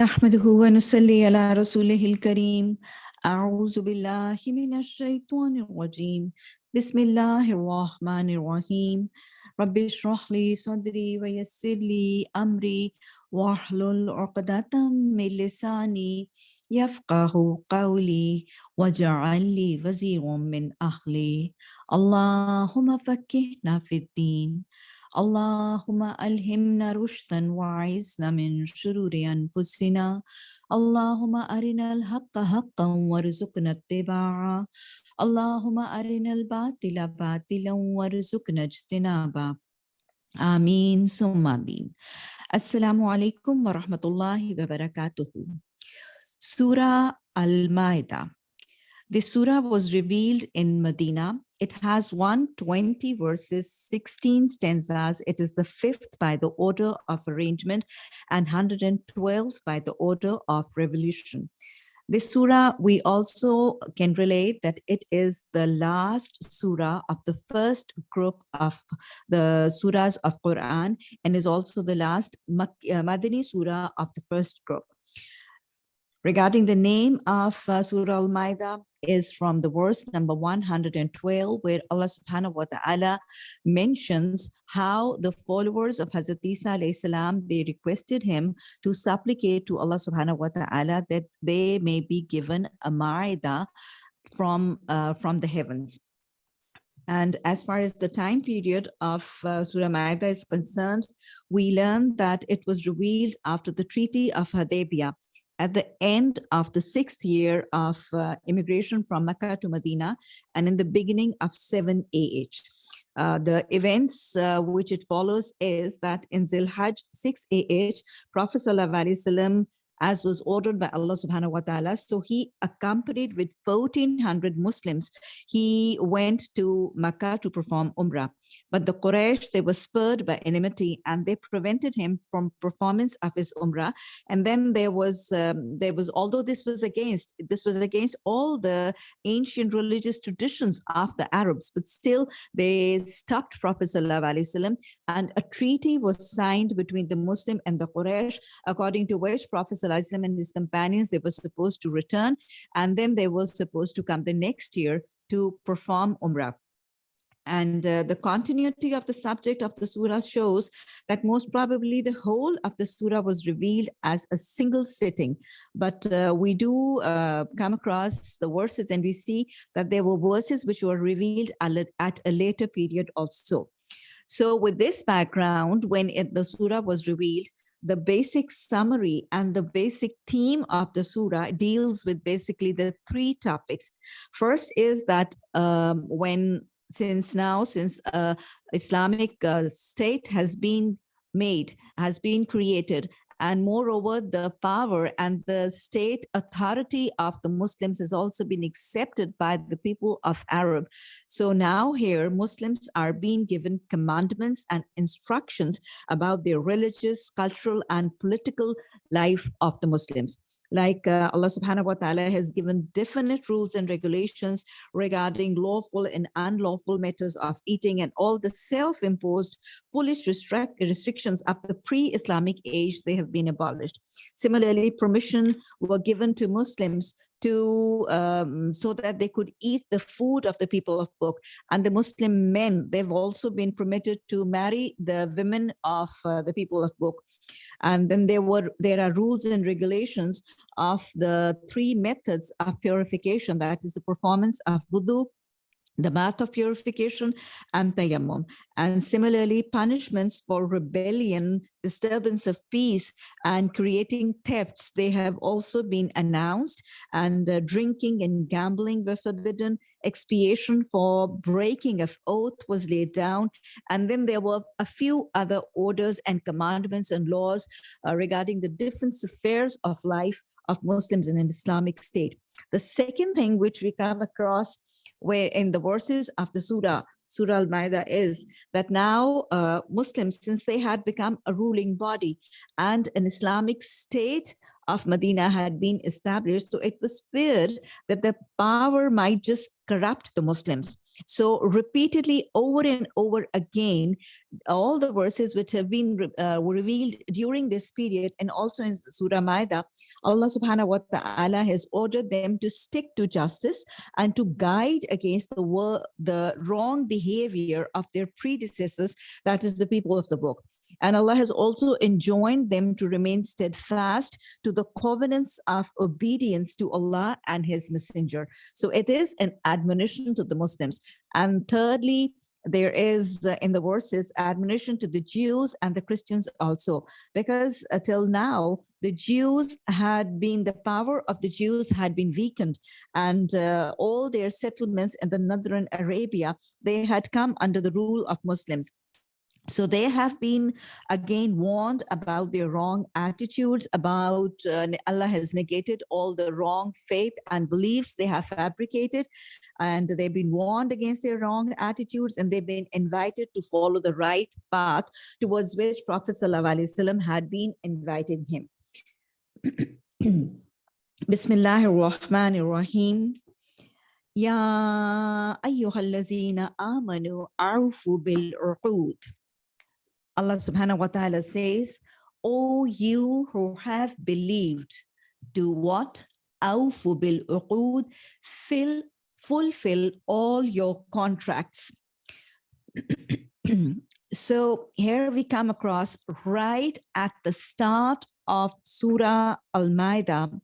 نحمده ونصلي على رسوله الكريم. أعوذ بالله من الشيطان الرجيم. بسم الله الرحمن الرحيم. رب اشرح لي صدري ويسر لي أمري. واحلل عقدة من لساني يفقه قولي. واجعل لي وزيرا من أهلي. اللهم فكهنا في الدين. اللهم ألهمنا رشدا وعزنا من شرور أنفسنا. اللهم أرنا الحق حقا وارزقنا اتباعه. اللهم أرنا الباطل باطلا وارزقنا اجتنابه. آمين. ثم آمين. السلام عليكم ورحمة الله وبركاته. Surah Al-Ma'idah The surah was revealed in Medina. It has 120 verses, 16 stanzas. It is the fifth by the order of arrangement and 112 by the order of revolution. This surah, we also can relate that it is the last surah of the first group of the surahs of Quran and is also the last uh, Madani surah of the first group. Regarding the name of uh, Surah Al-Ma'idah is from the verse number 112, where Allah subhanahu wa ta'ala mentions how the followers of Hazrat Isa salam, they requested him to supplicate to Allah subhanahu wa ta'ala that they may be given a Ma'idah from, uh, from the heavens. And as far as the time period of uh, Surah Ma'idah is concerned, we learn that it was revealed after the Treaty of Hudaybiyah at the end of the sixth year of uh, immigration from Mecca to Medina and in the beginning of 7 AH. Uh, the events uh, which it follows is that in Zilhaj 6 AH, Prophet Sallallahu as was ordered by Allah subhanahu wa ta'ala. So he accompanied with 1400 Muslims. He went to Makkah to perform Umrah. But the Quraysh, they were spurred by enmity and they prevented him from performance of his Umrah. And then there was, um, there was, although this was against, this was against all the ancient religious traditions of the Arabs, but still they stopped Prophet Sallallahu and a treaty was signed between the Muslim and the Quraysh, according to which Prophet and his companions, they were supposed to return, and then they were supposed to come the next year to perform Umrah. And uh, the continuity of the subject of the surah shows that most probably the whole of the surah was revealed as a single sitting. But uh, we do uh, come across the verses and we see that there were verses which were revealed at a later period also. So with this background, when it, the surah was revealed, the basic summary and the basic theme of the surah deals with basically the three topics. First is that um, when since now, since uh, Islamic uh, state has been made, has been created, and moreover, the power and the state authority of the Muslims has also been accepted by the people of Arab. So now here, Muslims are being given commandments and instructions about their religious, cultural, and political life of the Muslims like uh, Allah subhanahu wa ta'ala has given definite rules and regulations regarding lawful and unlawful matters of eating and all the self-imposed foolish restrict restrictions of the pre-Islamic age, they have been abolished. Similarly, permission were given to Muslims to um, so that they could eat the food of the people of book. And the muslim men they've also been permitted to marry the women of uh, the people of book. And then there were there are rules and regulations of the three methods of purification that is the performance of wudu the bath of purification and tayammum. And similarly, punishments for rebellion, disturbance of peace, and creating thefts, they have also been announced. And drinking and gambling were forbidden. Expiation for breaking of oath was laid down. And then there were a few other orders and commandments and laws uh, regarding the different affairs of life of Muslims in an Islamic state. The second thing which we come across where in the verses of the Surah, Surah Al-Ma'idah is that now uh, Muslims, since they had become a ruling body and an Islamic state of Medina had been established. So it was feared that the power might just corrupt the Muslims. So repeatedly over and over again, all the verses which have been uh, revealed during this period and also in Surah Maida, Allah subhanahu wa ta'ala has ordered them to stick to justice and to guide against the, the wrong behavior of their predecessors, that is the people of the book. And Allah has also enjoined them to remain steadfast to the covenants of obedience to Allah and His Messenger. So it is an admonition to the Muslims. And thirdly, there is uh, in the verses admonition to the Jews and the Christians also, because until now, the Jews had been, the power of the Jews had been weakened and uh, all their settlements in the northern Arabia, they had come under the rule of Muslims. So they have been again warned about their wrong attitudes, about uh, Allah has negated all the wrong faith and beliefs they have fabricated, and they've been warned against their wrong attitudes, and they've been invited to follow the right path towards which Prophet ﷺ had been inviting him. Bismillahir Rahmanir Rahim. Ya ayyuhallazina amanu awfu bil uqud. Allah subhanahu wa ta'ala says, O you who have believed, do what? Awfu bil uqud, fill, fulfill all your contracts. so here we come across right at the start of Surah Al-Ma'idah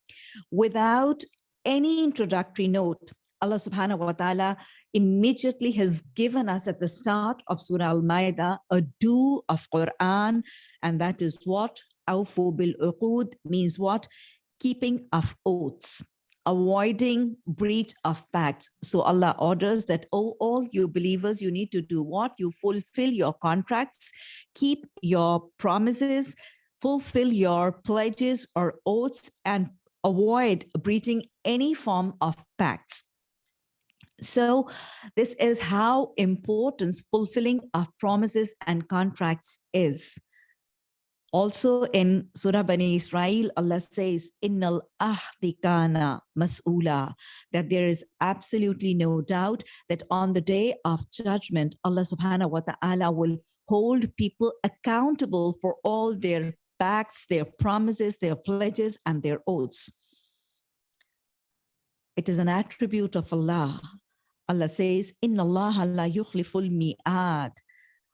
without any introductory note. Allah subhanahu wa ta'ala immediately has given us at the start of Surah Al-Ma'idah a do of Quran, and that is what? Awfu bil uqud means what? Keeping of oaths, avoiding breach of pacts. So Allah orders that, oh, all you believers, you need to do what? You fulfill your contracts, keep your promises, fulfill your pledges or oaths, and avoid breaching any form of pacts. So this is how important fulfilling of promises and contracts is. Also in Surah Bani Israel, Allah says, Innal ahdi kana mas'ula, that there is absolutely no doubt that on the day of judgment, Allah subhanahu wa ta'ala will hold people accountable for all their pacts, their promises, their pledges, and their oaths. It is an attribute of Allah Allah says, Inna Allah la yukhliful mi'ad.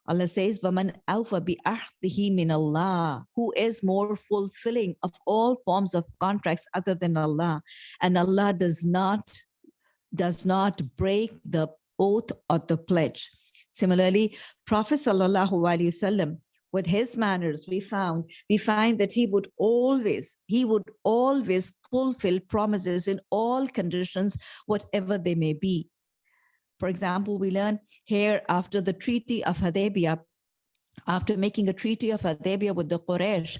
Allah says, Waman awfa bi ahdihi min Allah, who is more fulfilling of all forms of contracts other than Allah. And Allah does not, does not break the oath or the pledge. Similarly, Prophet Sallallahu Alaihi Wasallam, with his manners, we found, we find that he would always, he would always fulfill promises in all conditions, whatever they may be. For example, we learn here after the Treaty of Hudaybiyah, after making a Treaty of Hudaybiyah with the Quraysh,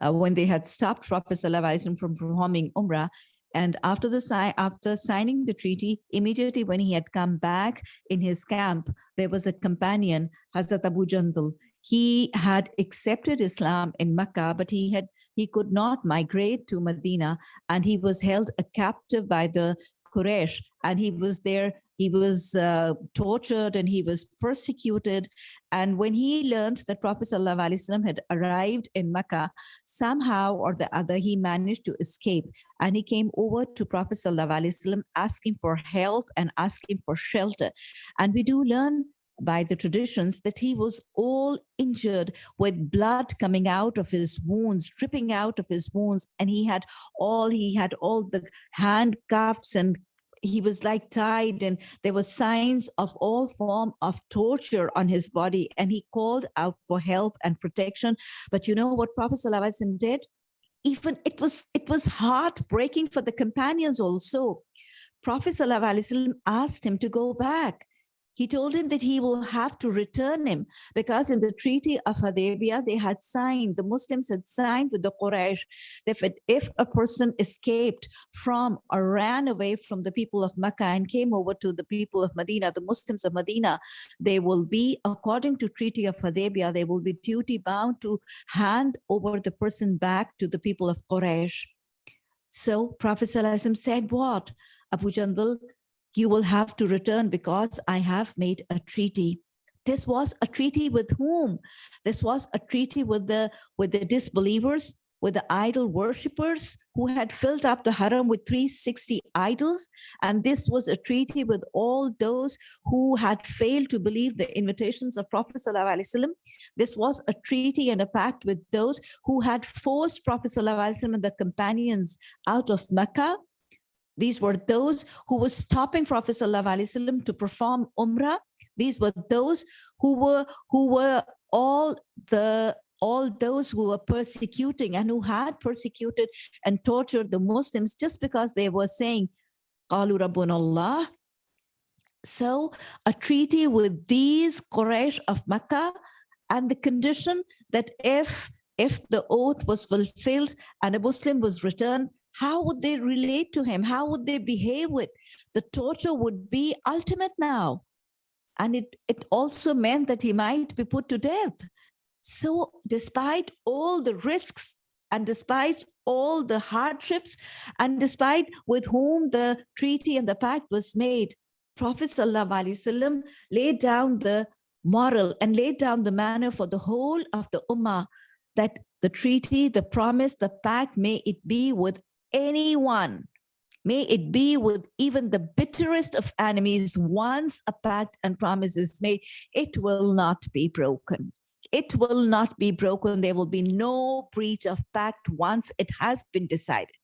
uh, when they had stopped Prophet ﷺ from performing Umrah, and after the sign, after signing the treaty, immediately when he had come back in his camp, there was a companion, Hazrat Abu Jandal. He had accepted Islam in Mecca, but he had he could not migrate to Medina, and he was held a captive by the Quraysh, and he was there he was uh, tortured and he was persecuted. And when he learned that Prophet ﷺ had arrived in Mecca, somehow or the other, he managed to escape. And he came over to Prophet ﷺ asking for help and asking for shelter. And we do learn by the traditions that he was all injured with blood coming out of his wounds dripping out of his wounds and he had all he had all the handcuffs and he was like tied and there were signs of all form of torture on his body and he called out for help and protection. But you know what prophet ﷺ did? Even it was it was heartbreaking for the companions also. Prophet ﷺ asked him to go back he told him that he will have to return him because in the Treaty of Hudaybiyah, they had signed, the Muslims had signed with the Quraysh that if, a person escaped from or ran away from the people of Mecca and came over to the people of Medina, the Muslims of Medina, they will be, according to Treaty of Hudaybiyah, they will be duty bound to hand over the person back to the people of Quraysh. So Prophet said what? Abu Jandal, you will have to return because I have made a treaty. this was a treaty with whom? This was a treaty with the with the disbelievers, with the idol worshippers who had filled up the haram with 360 idols. And this was a treaty with all those who had failed to believe the invitations of Prophet ﷺ. This was a treaty and a pact with those who had forced Prophet ﷺ and the companions out of Mecca. These were those who were stopping Prophet ﷺ to perform Umrah. These were those who were who were all the all those who were persecuting and who had persecuted and tortured the Muslims just because they were saying, Qalu Rabbunallah. So a treaty with these Quraysh of Makkah and the condition that if if the oath was fulfilled and a Muslim was returned, how would they relate to him? How would they behave with? The torture would be ultimate now. And it, it also meant that he might be put to death. So despite all the risks and despite all the hardships and despite with whom the treaty and the pact was made, Prophet ﷺ laid down the moral and laid down the manner for the whole of the Ummah that the treaty, the promise, the pact, may it be with anyone, may it be with even the bitterest of enemies, once a pact and promise is made, it will not be broken it will not be broken. There will be no breach of pact once it has been decided.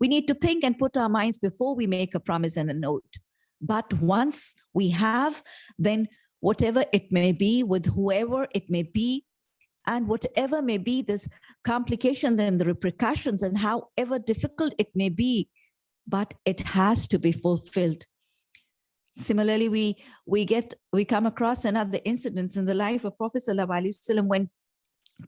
We need to think and put our minds before we make a promise and a note. But once we have, then whatever it may be with whoever it may be, and whatever may be this complication and the repercussions and however difficult it may be, but it has to be fulfilled. Similarly, we we get we come across another incidents in the life of Prophet when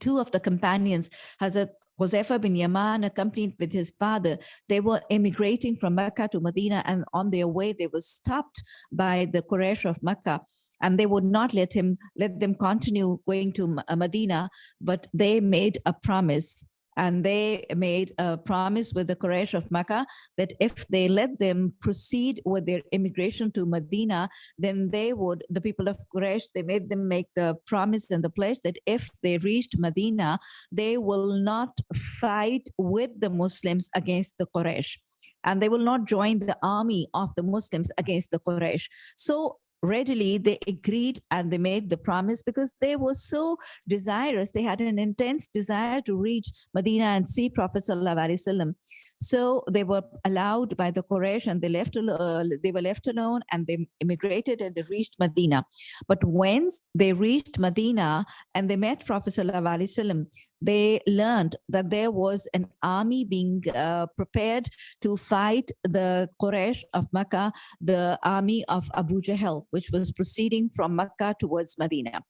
two of the companions, Hazrat Huzaifa bin Yaman, accompanied with his father, they were emigrating from Mecca to Medina, and on their way, they were stopped by the Quraysh of Mecca, and they would not let him let them continue going to Medina, but they made a promise and they made a promise with the Quraysh of Mecca that if they let them proceed with their immigration to Medina, then they would, the people of Quraysh, they made them make the promise and the pledge that if they reached Medina, they will not fight with the Muslims against the Quraysh and they will not join the army of the Muslims against the Quraysh. So readily they agreed and they made the promise because they were so desirous. They had an intense desire to reach medina and see prophet sallallahu alaihi wasallam so they were allowed by the Quraysh and they left uh, they were left alone and they immigrated and they reached Medina. But once they reached Medina and they met Prophet Sallallahu they learned that there was an army being uh, prepared to fight the Quraysh of Makkah, the army of Abu Jahl, which was proceeding from Makkah towards Medina.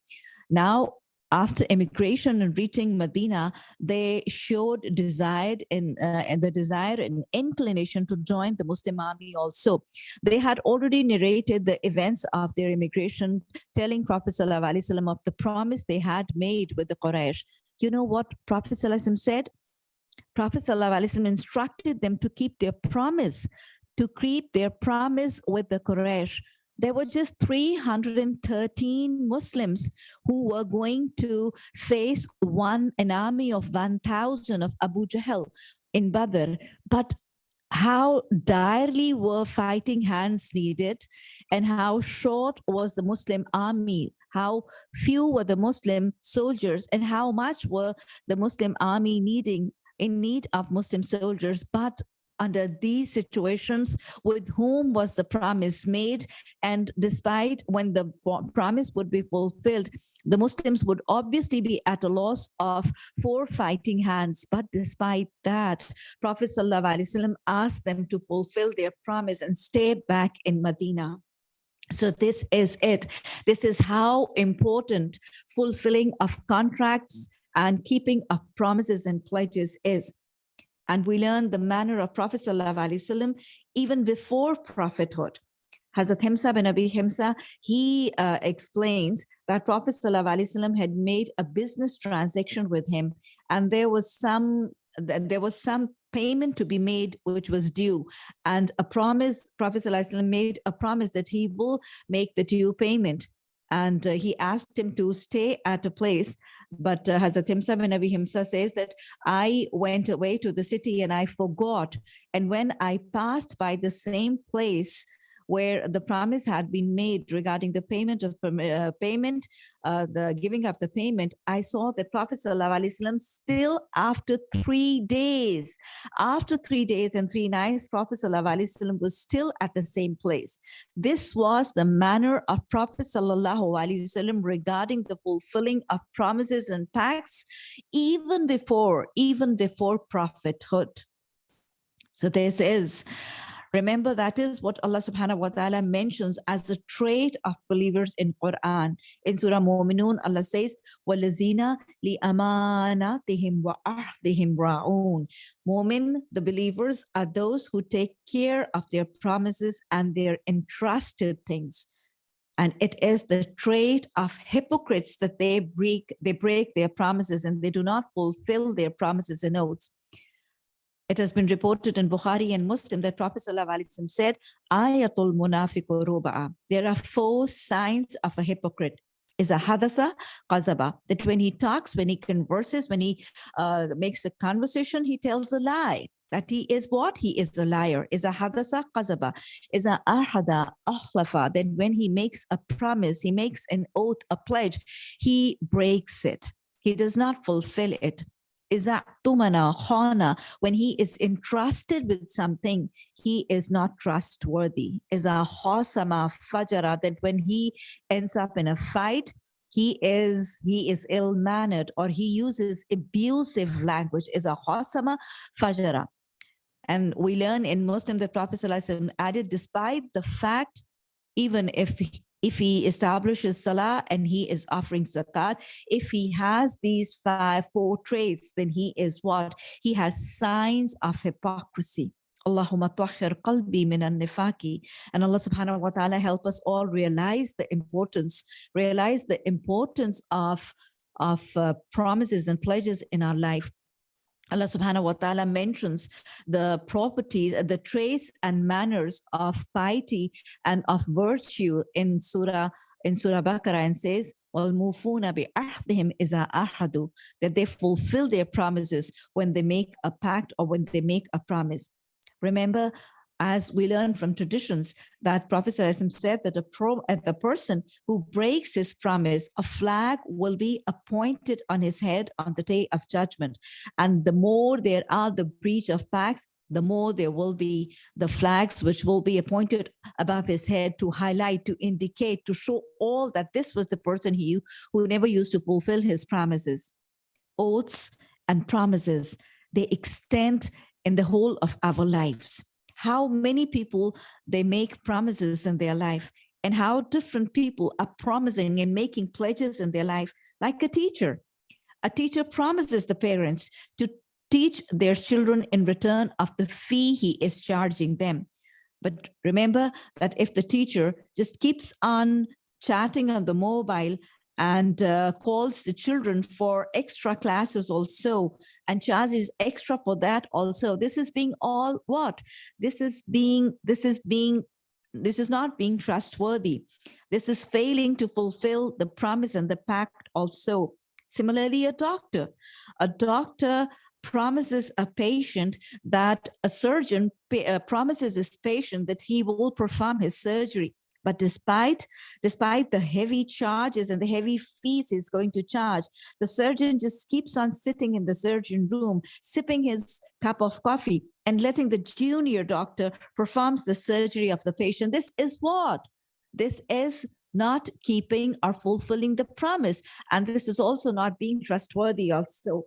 Now, after immigration and reaching Medina, they showed desired in uh, and the desire and inclination to join the Muslim army also. They had already narrated the events of their immigration, telling Prophet ﷺ of the promise they had made with the Quraysh. You know what Prophet ﷺ said? Prophet ﷺ instructed them to keep their promise, to keep their promise with the Quraysh there were just 313 Muslims who were going to face one an army of 1,000 of Abu Jahl in Badr. But how direly were fighting hands needed and how short was the Muslim army, how few were the Muslim soldiers and how much were the Muslim army needing in need of Muslim soldiers, but under these situations with whom was the promise made. And despite when the promise would be fulfilled the muslims would obviously be at a loss of four fighting hands. But despite that prophet ﷺ asked them to fulfill their promise and stay back in medina. So this is it. This is how important fulfilling of contracts and keeping of promises and pledges is and we learn the manner of Prophet ﷺ even before prophethood. Hazrat Himsa bin Abi Himsa, he uh, explains that Prophet ﷺ had made a business transaction with him and there was some there was some payment to be made which was due and a promise prophet ﷺ made a promise that he will make the due payment and uh, he asked him to stay at a place. but uh, Hazrat Himsa bin Abi Himsa says that I went away to the city and I forgot. And when I passed by the same place, where the promise had been made regarding the payment of uh, payment, uh, the giving of the payment, I saw that Prophet Wasallam still after three days, after three days and three nights, Prophet Wasallam was still at the same place. This was the manner of Prophet Wasallam regarding the fulfilling of promises and pacts, even before, even before prophethood. So this is Remember, that is what Allah subhanahu wa ta'ala mentions as a trait of believers in Quran. In Surah Mu'minun, Allah says, وَالَّذِينَ لِأَمَانَاتِهِمْ وَأَحْدِهِمْ رَاعُونَ Mu'min, the believers, are those who take care of their promises and their entrusted things. And it is the trait of hypocrites that they break, they break their promises and they do not fulfill their promises and oaths. It has been reported in Bukhari and Muslim that Prophet ﷺ said, Ayatul munafiqu ruba'a. There are four signs of a hypocrite. Is a hadasa qazaba, that when he talks, when he converses, when he uh, makes a conversation, he tells a lie. That he is what? He is a liar. Is a hadasa qazaba. Is a ahada akhlafa. That when he makes a promise, he makes an oath, a pledge, he breaks it. He does not fulfill it tumana khana. When he is entrusted with something he is not trustworthy. Is a khosama fajara that when he ends up in a fight he is he is ill-mannered or he uses abusive language. Is a khosama fajara. And we learn in Muslim the Prophet added despite the fact even if if he establishes salah and he is offering zakat, if he has these five, four traits, then he is what? He has signs of hypocrisy. Allahumma tahhir qalbi min nifaki. And Allah subhanahu wa ta'ala help us all realize the importance, realize the importance of, of uh, promises and pledges in our life. Allah subhanahu wa ta'ala mentions the properties, the traits and manners of piety and of virtue in Surah in Surah Baqarah and says, وَالْمُوفُونَ بِأَحْدِهِمْ إِذَا أَحَدُوا That they fulfill their promises when they make a pact or when they make a promise. Remember, as we learn from traditions that Prophet said that a pro, uh, the person who breaks his promise, a flag will be appointed on his head on the day of judgment. And the more there are the breach of pacts, the more there will be the flags which will be appointed above his head to highlight, to indicate, to show all that this was the person he who never used to fulfill his promises. Oaths and promises, they extend in the whole of our lives how many people they make promises in their life and how different people are promising and making pledges in their life, like a teacher. A teacher promises the parents to teach their children in return of the fee he is charging them. But remember that if the teacher just keeps on chatting on the mobile and uh, calls the children for extra classes also and charges extra for that also. This is being all what? This is being this is being this is not being trustworthy. This is failing to fulfill the promise and the pact also. Similarly a doctor. A doctor promises a patient that a surgeon uh, promises his patient that he will perform his surgery but despite, despite the heavy charges and the heavy fees he's going to charge, the surgeon just keeps on sitting in the surgeon room, sipping his cup of coffee and letting the junior doctor performs the surgery of the patient. This is what? This is not keeping or fulfilling the promise. And this is also not being trustworthy also.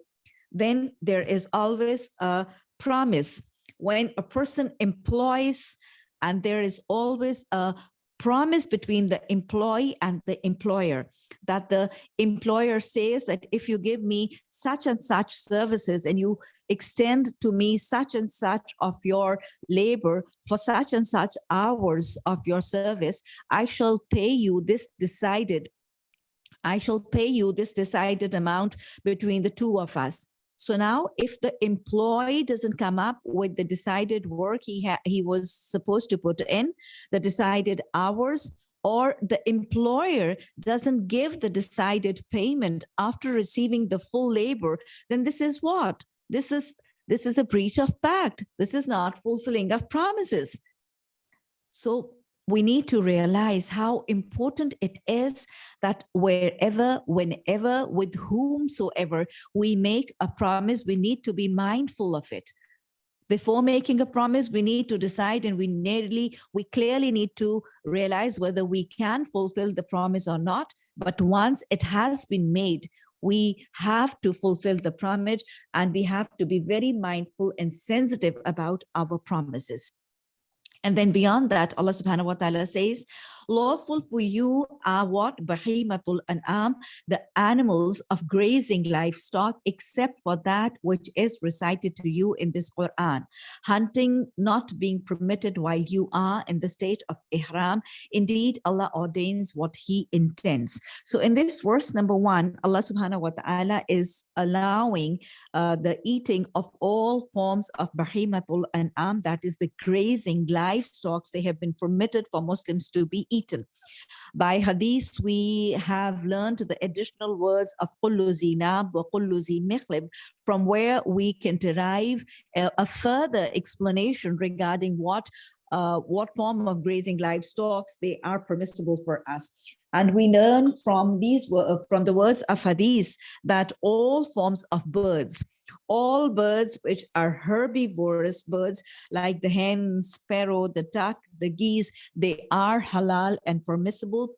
Then there is always a promise. When a person employs and there is always a promise between the employee and the employer that the employer says that if you give me such and such services and you extend to me such and such of your labor for such and such hours of your service, I shall pay you this decided I shall pay you this decided amount between the two of us. So now if the employee doesn't come up with the decided work he, he was supposed to put in, the decided hours or the employer doesn't give the decided payment after receiving the full labor, then this is what? This is this is a breach of pact. This is not fulfilling of promises. So we need to realize how important it is that wherever, whenever, with whomsoever we make a promise, we need to be mindful of it. Before making a promise, we need to decide and we nearly, we clearly need to realize whether we can fulfill the promise or not. But once it has been made, we have to fulfill the promise and we have to be very mindful and sensitive about our promises. And then beyond that, Allah subhanahu wa ta'ala says, lawful for you are what? Bahimatul an'am, the animals of grazing livestock, except for that which is recited to you in this Quran. Hunting not being permitted while you are in the state of ihram. Indeed, Allah ordains what he intends. So in this verse number one, Allah subhanahu wa ta'ala is allowing uh, the eating of all forms of bahimatul an'am, that is the grazing livestock, they have been permitted for Muslims to be eaten. By hadith, we have learned the additional words of mikhlib, from where we can derive a, a further explanation regarding what uh, what form of grazing livestock they are permissible for us. And we learn from these from the words of hadith that all forms of birds, all birds which are herbivorous birds like the hen, sparrow, the duck, the geese, they are halal and permissible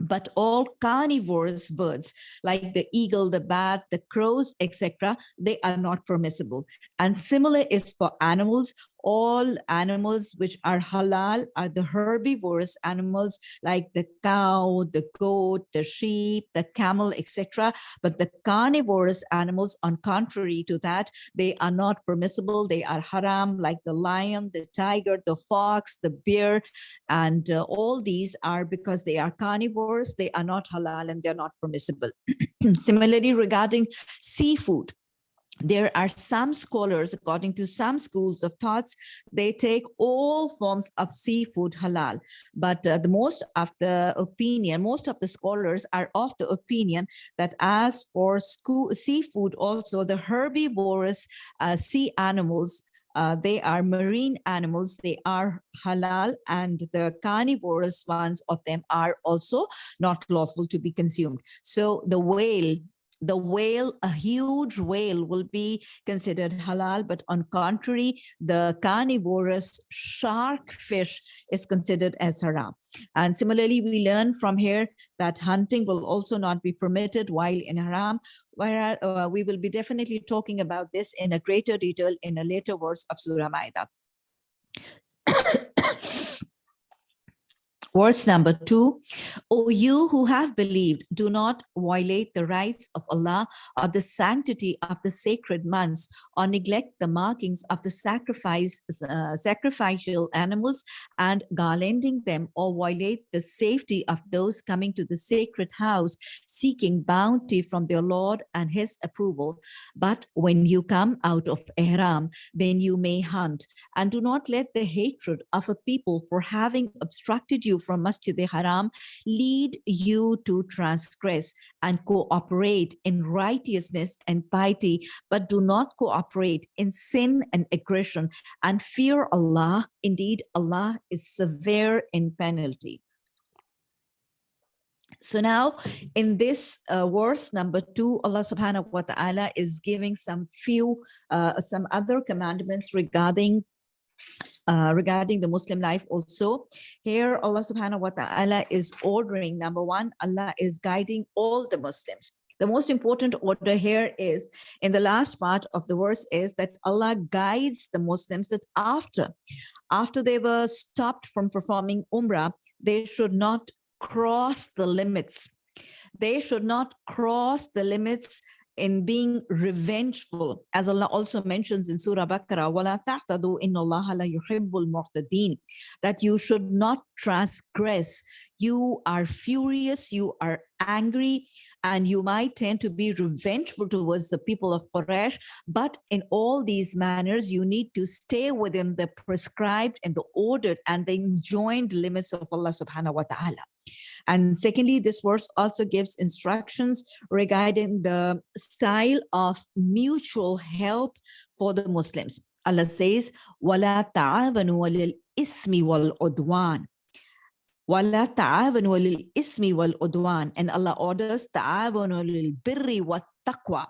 but all carnivorous birds like the eagle, the bat, the crows, etc., they are not permissible. And similar is for animals all animals which are halal are the herbivorous animals like the cow, the goat, the sheep, the camel, etc. But the carnivorous animals, on contrary to that, they are not permissible. They are haram, like the lion, the tiger, the fox, the bear, and uh, all these are because they are carnivores, they are not halal and they're not permissible. Similarly, regarding seafood, there are some scholars, according to some schools of thoughts, they take all forms of seafood halal. But uh, the most of the opinion, most of the scholars are of the opinion that as for school, seafood also, the herbivorous uh, sea animals, uh, they are marine animals, they are halal, and the carnivorous ones of them are also not lawful to be consumed. So the whale, the whale, a huge whale will be considered halal, but on contrary, the carnivorous shark fish is considered as haram. And similarly, we learn from here that hunting will also not be permitted while in haram, where uh, we will be definitely talking about this in a greater detail in a later verse of Surah Ma'idah. Verse number two, O you who have believed, do not violate the rights of Allah or the sanctity of the sacred months or neglect the markings of the sacrifice, uh, sacrificial animals and garlanding them or violate the safety of those coming to the sacred house seeking bounty from their Lord and his approval. But when you come out of Ihram, then you may hunt and do not let the hatred of a people for having obstructed you from Masjid haram lead you to transgress and cooperate in righteousness and piety, but do not cooperate in sin and aggression and fear Allah. Indeed, Allah is severe in penalty. So now in this uh, verse number two, Allah subhanahu wa ta'ala is giving some few, uh, some other commandments regarding uh, regarding the Muslim life also. Here, Allah subhanahu wa ta'ala is ordering, number one, Allah is guiding all the Muslims. The most important order here is, in the last part of the verse is that Allah guides the Muslims that after, after they were stopped from performing Umrah, they should not cross the limits. They should not cross the limits in being revengeful, as Allah also mentions in Surah Baqarah, That you should not transgress. You are furious, you are angry, and you might tend to be revengeful towards the people of Quraysh. But in all these manners, you need to stay within the prescribed and the ordered and the enjoined limits of Allah subhanahu wa ta'ala. And secondly, this verse also gives instructions regarding the style of mutual help for the Muslims. Allah says, وَلَا تَعَاوَنُوا وَلِلْإِسْمِ وَالْعُدْوَانِ وَلَا تَعَاوَنُوا وَلِلْإِسْمِ وَالْعُدْوَانِ And Allah orders تَعَاوَنُوا لِلْبِرِّ وَالتَّقْوَى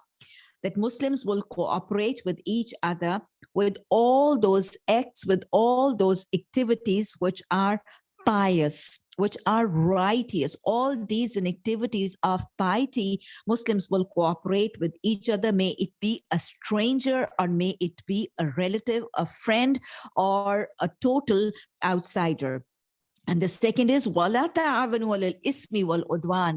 that Muslims will cooperate with each other with all those acts, with all those activities which are pious, which are righteous. All these activities of piety, Muslims will cooperate with each other. May it be a stranger or may it be a relative, a friend, or a total outsider. And the second is wala ta'awanu ismi wal.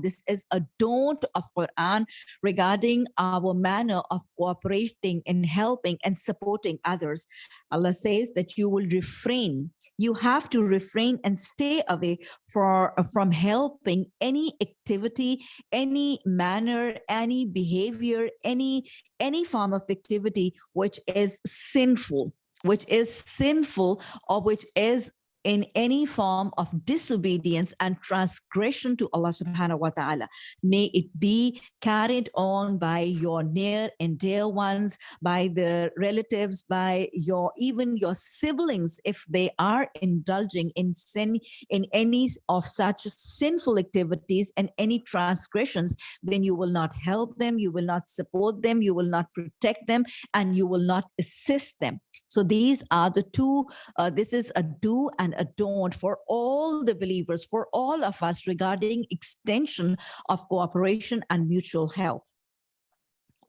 This is a don't of Quran regarding our manner of cooperating and helping and supporting others. Allah says that you will refrain. You have to refrain and stay away for, from helping any activity, any manner, any behavior, any any form of activity which is sinful which is sinful or which is in any form of disobedience and transgression to Allah subhanahu wa ta'ala. May it be carried on by your near and dear ones, by the relatives, by your even your siblings, if they are indulging in sin, in any of such sinful activities and any transgressions, then you will not help them, you will not support them, you will not protect them, and you will not assist them. So these are the two, uh, this is a do and and adorned for all the believers, for all of us regarding extension of cooperation and mutual help.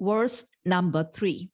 Verse number three.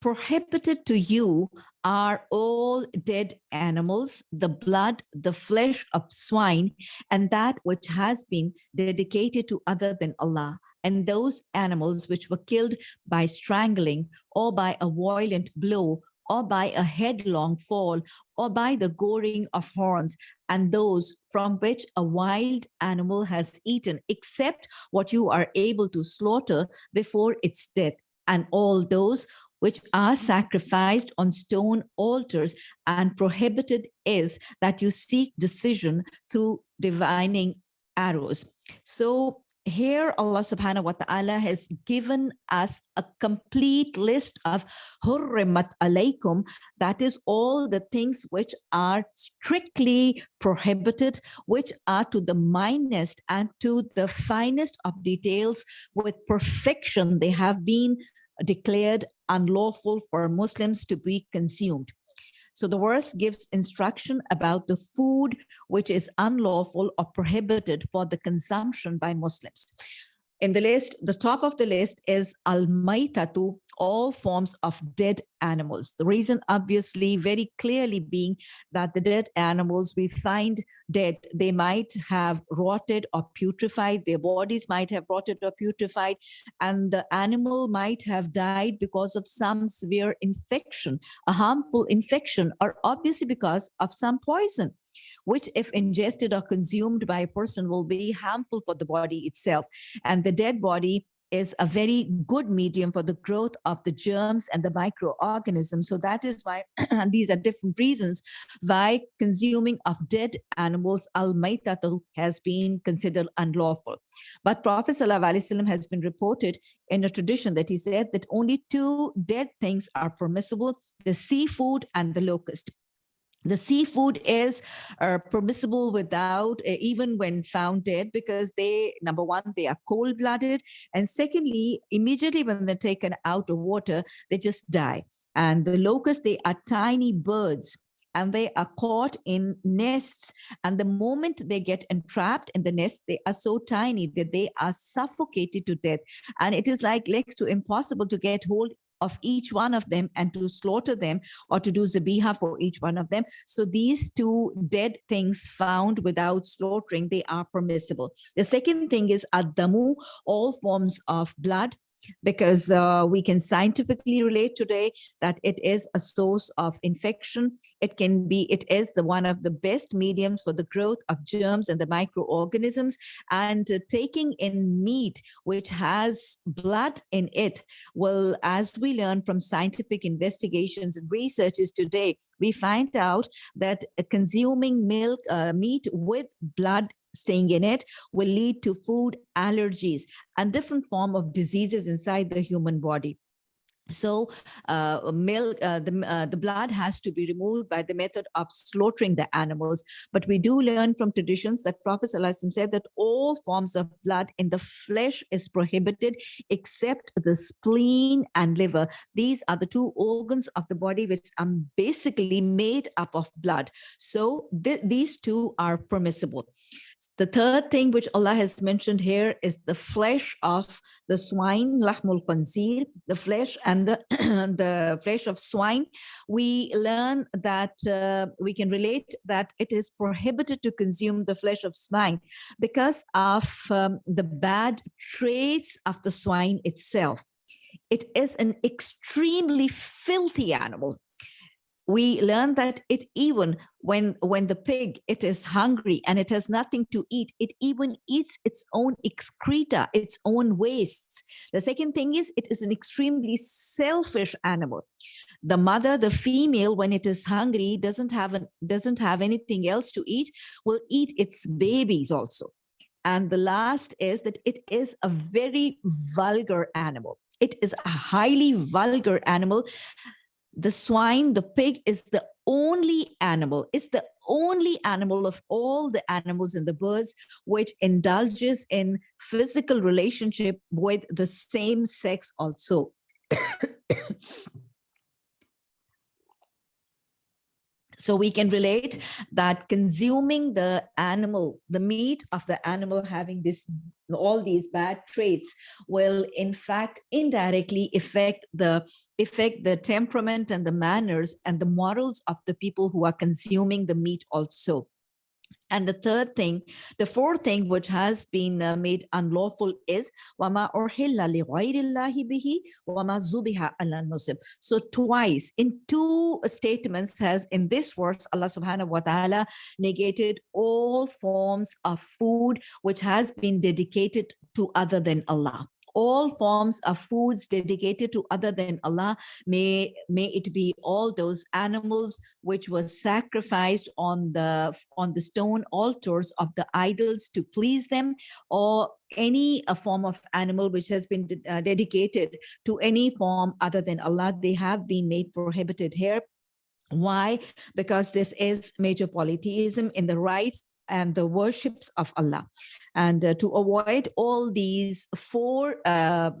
Prohibited to you are all dead animals, the blood, the flesh of swine, and that which has been dedicated to other than Allah, and those animals which were killed by strangling or by a violent blow or by a headlong fall, or by the goring of horns, and those from which a wild animal has eaten, except what you are able to slaughter before its death, and all those which are sacrificed on stone altars and prohibited is that you seek decision through divining arrows. So here Allah subhanahu wa ta'ala has given us a complete list of hurrimat alaykum. That is all the things which are strictly prohibited which are to the minest and to the finest of details. With perfection they have been declared unlawful for Muslims to be consumed so the verse gives instruction about the food which is unlawful or prohibited for the consumption by Muslims. In the list, the top of the list is al-maitatu, all forms of dead animals. The reason obviously very clearly being that the dead animals we find dead, they might have rotted or putrefied, their bodies might have rotted or putrefied, and the animal might have died because of some severe infection, a harmful infection, or obviously because of some poison which if ingested or consumed by a person will be harmful for the body itself. And the dead body is a very good medium for the growth of the germs and the microorganisms. So that is why these are different reasons why consuming of dead animals al has been considered unlawful. But Prophet ﷺ has been reported in a tradition that he said that only two dead things are permissible, the seafood and the locust the seafood is uh, permissible without uh, even when found dead because they number one they are cold-blooded and secondly immediately when they're taken out of water they just die. And the locusts they are tiny birds and they are caught in nests and the moment they get entrapped in the nest they are so tiny that they are suffocated to death. And it is like next to impossible to get hold of each one of them and to slaughter them or to do zabiha for each one of them. So these two dead things found without slaughtering, they are permissible. The second thing is adamu, all forms of blood because uh, we can scientifically relate today that it is a source of infection. It can be, it is the one of the best mediums for the growth of germs and the microorganisms and uh, taking in meat which has blood in it will, as we learn from scientific investigations and researches today, we find out that uh, consuming milk, uh, meat with blood staying in it will lead to food allergies and different form of diseases inside the human body. So uh, milk, uh, the, uh, the blood has to be removed by the method of slaughtering the animals. But we do learn from traditions that Prophet ﷺ said that all forms of blood in the flesh is prohibited except the spleen and liver. These are the two organs of the body which are basically made up of blood. So th these two are permissible. The third thing which Allah has mentioned here is the flesh of the swine, lahmul khanzir, the flesh and the, the flesh of swine. We learn that uh, we can relate that it is prohibited to consume the flesh of swine because of um, the bad traits of the swine itself. It is an extremely filthy animal we learn that it even when when the pig it is hungry and it has nothing to eat it even eats its own excreta its own wastes. The second thing is it is an extremely selfish animal. The mother the female when it is hungry doesn't have an doesn't have anything else to eat will eat its babies also. And the last is that it is a very vulgar animal. It is a highly vulgar animal the swine, the pig is the only animal, it's the only animal of all the animals and the birds which indulges in physical relationship with the same sex also. So we can relate that consuming the animal, the meat of the animal having this all these bad traits will in fact indirectly affect the affect the temperament and the manners and the morals of the people who are consuming the meat also and the third thing, the fourth thing which has been uh, made unlawful is wama orhilla li bihi wama zubiha ala nusib. So twice in two statements has in this verse Allah subhanahu wa ta'ala negated all forms of food which has been dedicated to other than Allah all forms of foods dedicated to other than Allah. May, may it be all those animals which were sacrificed on the, on the stone altars of the idols to please them or any a form of animal which has been uh, dedicated to any form other than Allah, they have been made prohibited here. Why? Because this is major polytheism in the rights and the worships of Allah. And uh, to avoid all these four uh,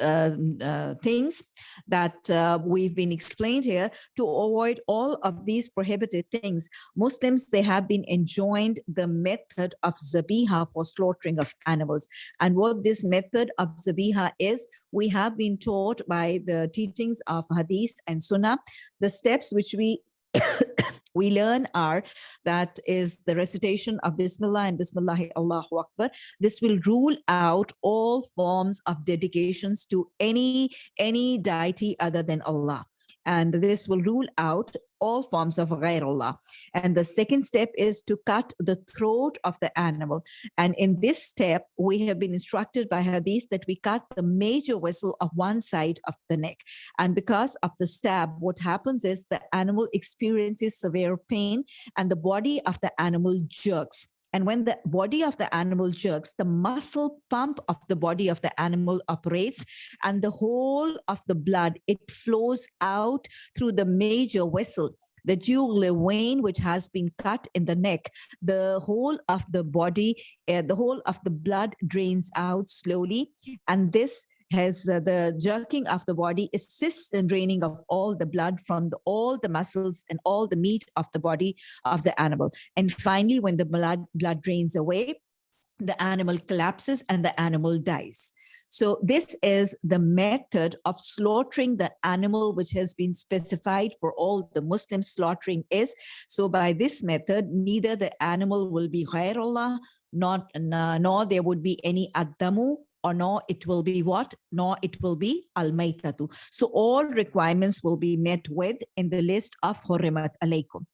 uh, things that uh, we've been explained here to avoid all of these prohibited things muslims they have been enjoined the method of zabiha for slaughtering of animals and what this method of zabiha is we have been taught by the teachings of hadith and sunnah the steps which we we learn are that is the recitation of Bismillah and Bismillah Allahu Akbar. This will rule out all forms of dedications to any, any deity other than Allah. And this will rule out all forms of ghairullah. And the second step is to cut the throat of the animal. And in this step, we have been instructed by hadith that we cut the major vessel of one side of the neck. And because of the stab, what happens is the animal experiences severe pain and the body of the animal jerks. And when the body of the animal jerks, the muscle pump of the body of the animal operates and the whole of the blood, it flows out through the major vessel the jugular vein which has been cut in the neck. The whole of the body uh, the whole of the blood drains out slowly. And this has uh, the jerking of the body assists in draining of all the blood from the, all the muscles and all the meat of the body of the animal. And finally, when the blood, blood drains away, the animal collapses and the animal dies. So this is the method of slaughtering the animal which has been specified for all the Muslim slaughtering is. So by this method, neither the animal will be ghairullah, not, nor there would be any addamu or nor it will be what? Nor it will be al-maitatu. So all requirements will be met with in the list of hurrimat alaykum.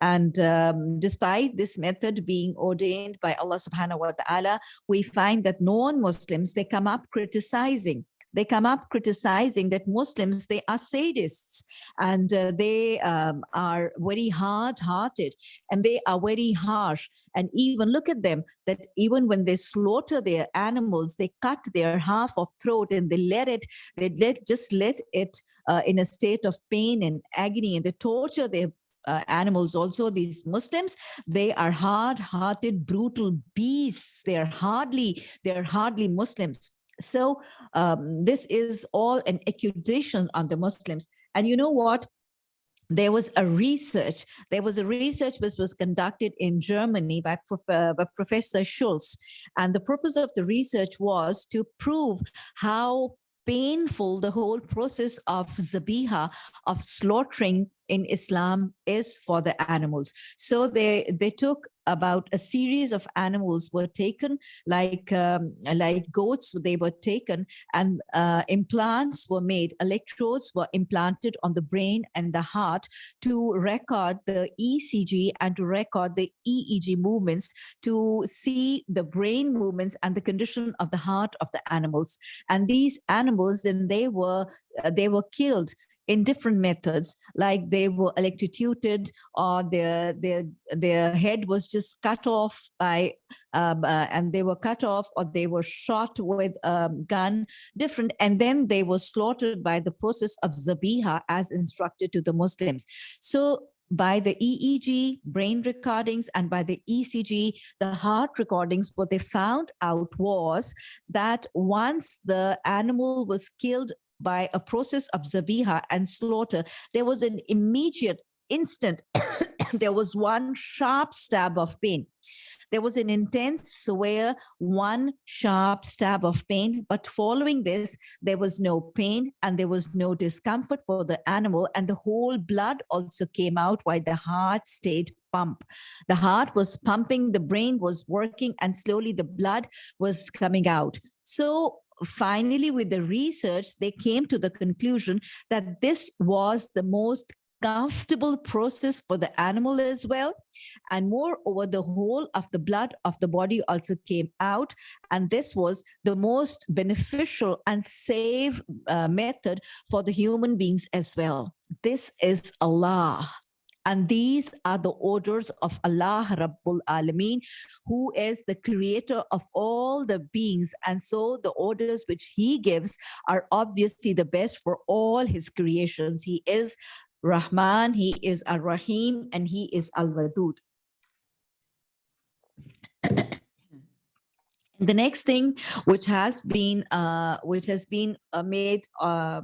And um, despite this method being ordained by Allah subhanahu wa ta'ala, we find that non-Muslims, they come up criticizing they come up criticizing that Muslims, they are sadists and uh, they um, are very hard-hearted and they are very harsh. And even look at them, that even when they slaughter their animals, they cut their half of throat and they let it, they let just let it uh, in a state of pain and agony and they torture their uh, animals also. These muslims they are hard-hearted brutal beasts. They're hardly they're hardly muslims so um, this is all an accusation on the Muslims. And you know what? There was a research, there was a research which was conducted in Germany by, uh, by Professor Schulz. And the purpose of the research was to prove how painful the whole process of zabiha, of slaughtering in Islam is for the animals. So they, they took about a series of animals were taken, like um, like goats, they were taken and uh, implants were made, electrodes were implanted on the brain and the heart to record the ECG and to record the EEG movements to see the brain movements and the condition of the heart of the animals. And these animals, then they were uh, they were killed in different methods, like they were electrocuted or their their their head was just cut off by um, uh, and they were cut off or they were shot with a gun, different, and then they were slaughtered by the process of zabiha as instructed to the Muslims. So by the EEG brain recordings and by the ECG, the heart recordings, what they found out was that once the animal was killed by a process of zabiha and slaughter, there was an immediate instant, there was one sharp stab of pain. There was an intense, severe, one sharp stab of pain, but following this, there was no pain and there was no discomfort for the animal and the whole blood also came out while the heart stayed pump. The heart was pumping, the brain was working and slowly the blood was coming out. So finally, with the research, they came to the conclusion that this was the most comfortable process for the animal as well. And moreover, the whole of the blood of the body also came out. And this was the most beneficial and safe uh, method for the human beings as well. This is Allah. And these are the orders of Allah Rabbul Alameen, who is the creator of all the beings. And so the orders which he gives are obviously the best for all his creations. He is Rahman, he is Ar-Rahim, and he is Al-Wadud. the next thing which has been uh, which has been uh, made uh,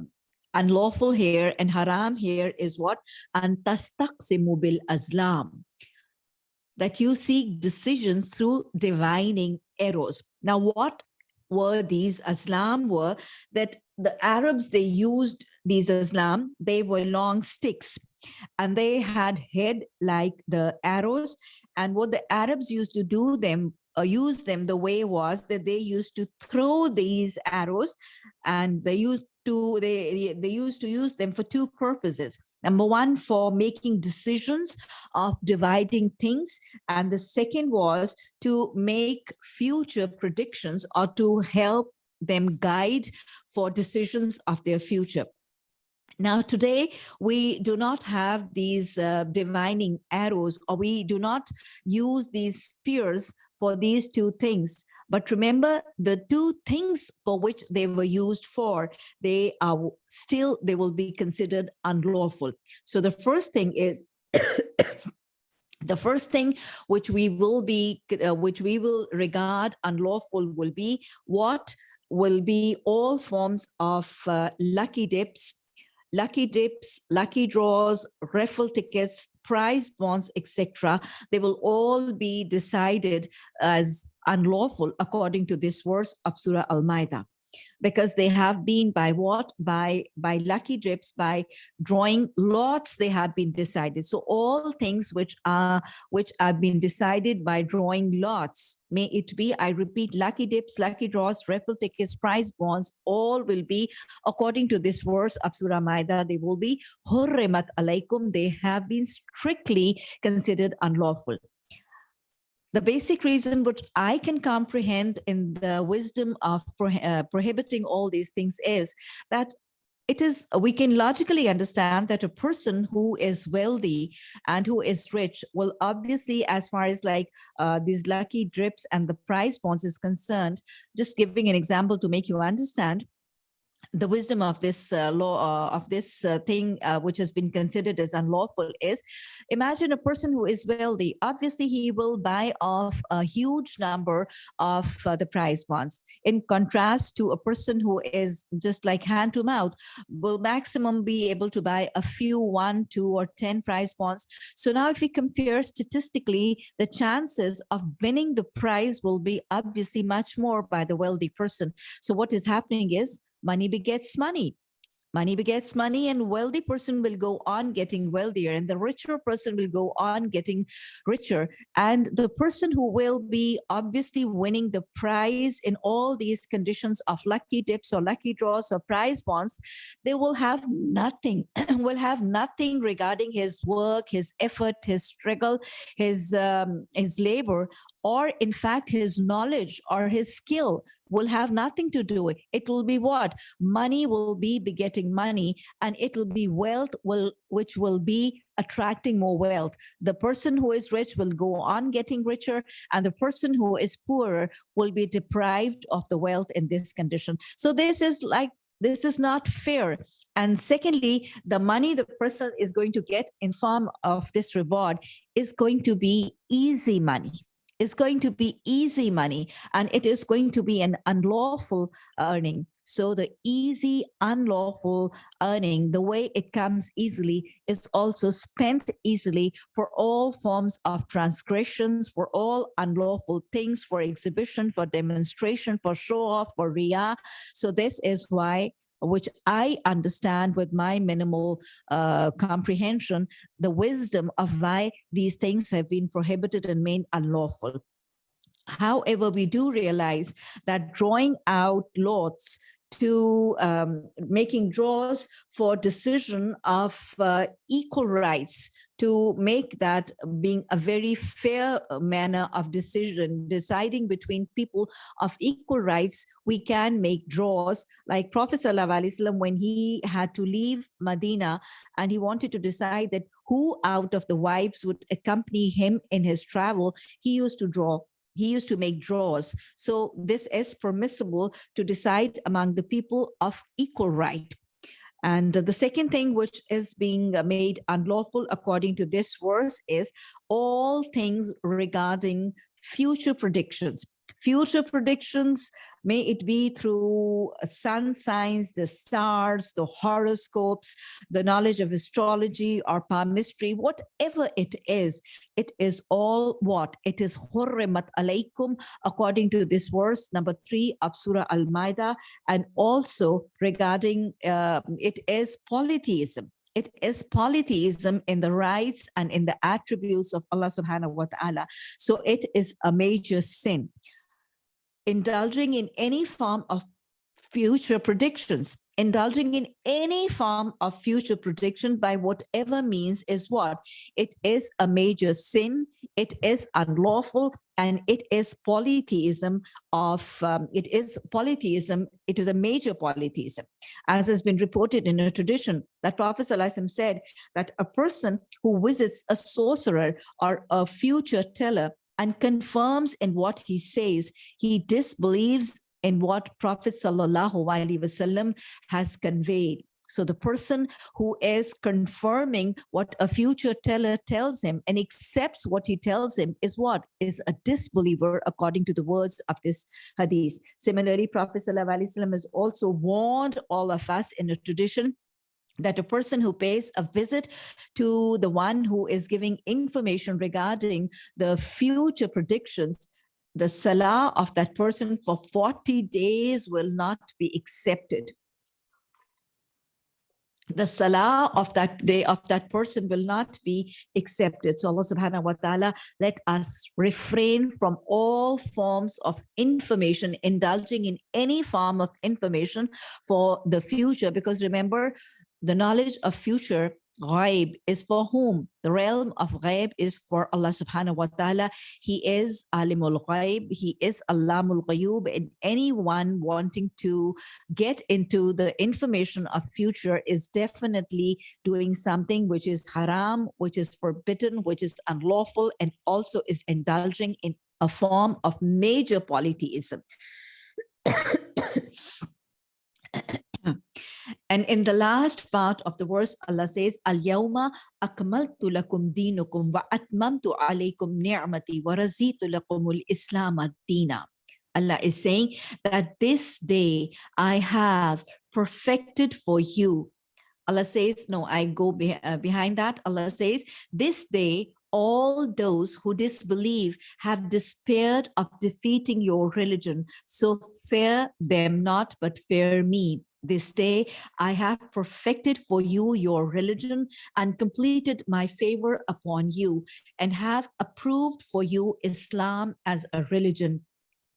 unlawful here and haram here is what? Antastaqsimu bil azlam. That you seek decisions through divining arrows. Now, what were these azlam were that the Arabs, they used these azlam, they were long sticks and they had head like the arrows. And what the Arabs used to do them uh, use them the way was that they used to throw these arrows and they used to they they used to use them for two purposes. Number one for making decisions of dividing things. And the second was to make future predictions or to help them guide for decisions of their future. Now, today, we do not have these uh, divining arrows or we do not use these spears for these two things. But remember the two things for which they were used for, they are still, they will be considered unlawful. So the first thing is the first thing which we will be uh, which we will regard unlawful will be what will be all forms of uh, lucky dips lucky dips, lucky draws, raffle tickets, prize bonds, etc. They will all be decided as unlawful according to this verse of Surah Al-Ma'idah. because they have been by what? By, by lucky drips, by drawing lots, they have been decided. So all things which are, which have been decided by drawing lots, may it be, I repeat, lucky dips, lucky draws, raffle tickets, prize bonds, all will be, according to this verse of Surah Maida, they will be hurrimat alaikum. They have been strictly considered unlawful the basic reason which I can comprehend in the wisdom of pro uh, prohibiting all these things is that it is we can logically understand that a person who is wealthy and who is rich will obviously as far as like uh, these lucky drips and the prize bonds is concerned just giving an example to make you understand the wisdom of this uh, law uh, of this uh, thing uh, which has been considered as unlawful is imagine a person who is wealthy. Obviously he will buy off a huge number of uh, the prize bonds in contrast to a person who is just like hand to mouth will maximum be able to buy a few one two or ten prize bonds so now if we compare statistically the chances of winning the prize will be obviously much more by the wealthy person. So what is happening is money begets money. Money begets money and wealthy person will go on getting wealthier and the richer person will go on getting richer. And the person who will be obviously winning the prize in all these conditions of lucky dips or lucky draws or prize bonds they will have nothing will have nothing regarding his work his effort his struggle his um, his labor or in fact his knowledge or his skill will have nothing to do with it will be what? Money will be begetting money and it will be wealth will which will be attracting more wealth. The person who is rich will go on getting richer and the person who is poorer will be deprived of the wealth in this condition. So this is like this is not fair. And secondly the money the person is going to get in form of this reward is going to be easy money is going to be easy money and it is going to be an unlawful earning. So the easy, unlawful earning, the way it comes easily is also spent easily for all forms of transgressions, for all unlawful things, for exhibition, for demonstration, for show off, for riyah. So this is why which I understand with my minimal uh, comprehension, the wisdom of why these things have been prohibited and made unlawful. However, we do realize that drawing out lots to um, making draws for decision of uh, equal rights to make that being a very fair manner of decision, deciding between people of equal rights, we can make draws. Like Prophet ﷺ when he had to leave Medina and he wanted to decide that who out of the wives would accompany him in his travel, he used to draw he used to make draws. So this is permissible to decide among the people of equal right. And the second thing which is being made unlawful according to this verse is all things regarding future predictions future predictions, may it be through sun signs, the stars, the horoscopes, the knowledge of astrology or palmistry, whatever it is, it is all what? It is hurrimat alaykum according to this verse number three of Surah Al-Ma'idah and also regarding uh, it is polytheism it is polytheism in the rights and in the attributes of Allah subhanahu wa ta'ala. So it is a major sin indulging in any form of future predictions indulging in any form of future prediction by whatever means is what. It is a major sin it is unlawful and it is polytheism of um, it is polytheism it is a major polytheism. As has been reported in a tradition that prophet ﷺ said that a person who visits a sorcerer or a future teller and confirms in what he says. He disbelieves in what Prophet Wasallam has conveyed. So the person who is confirming what a future teller tells him and accepts what he tells him is what? Is a disbeliever according to the words of this hadith. Similarly, Prophet ﷺ has also warned all of us in a tradition that a person who pays a visit to the one who is giving information regarding the future predictions the salah of that person for 40 days will not be accepted the salah of that day of that person will not be accepted. So Allah subhanahu wa ta'ala let us refrain from all forms of information, indulging in any form of information for the future. Because remember, the knowledge of future Ghaib is for whom? The realm of Ghaib is for Allah subhanahu wa ta'ala. He is Alimul Ghaib. He is Allamul Ghuyub. And anyone wanting to get into the information of future is definitely doing something which is haram, which is forbidden, which is unlawful, and also is indulging in a form of major polytheism. And in the last part of the verse, Allah says, Al-yawma akmaltu lakum dinukum wa atmamtu alaykum ni'mati wa razitu lakumul islam ad-dina. Allah is saying that this day I have perfected for you. Allah says, no, I go be, uh, behind that. Allah says, this day all those who disbelieve have despaired of defeating your religion. So fear them not, but fear me. This day I have perfected for you your religion and completed my favor upon you and have approved for you Islam as a religion.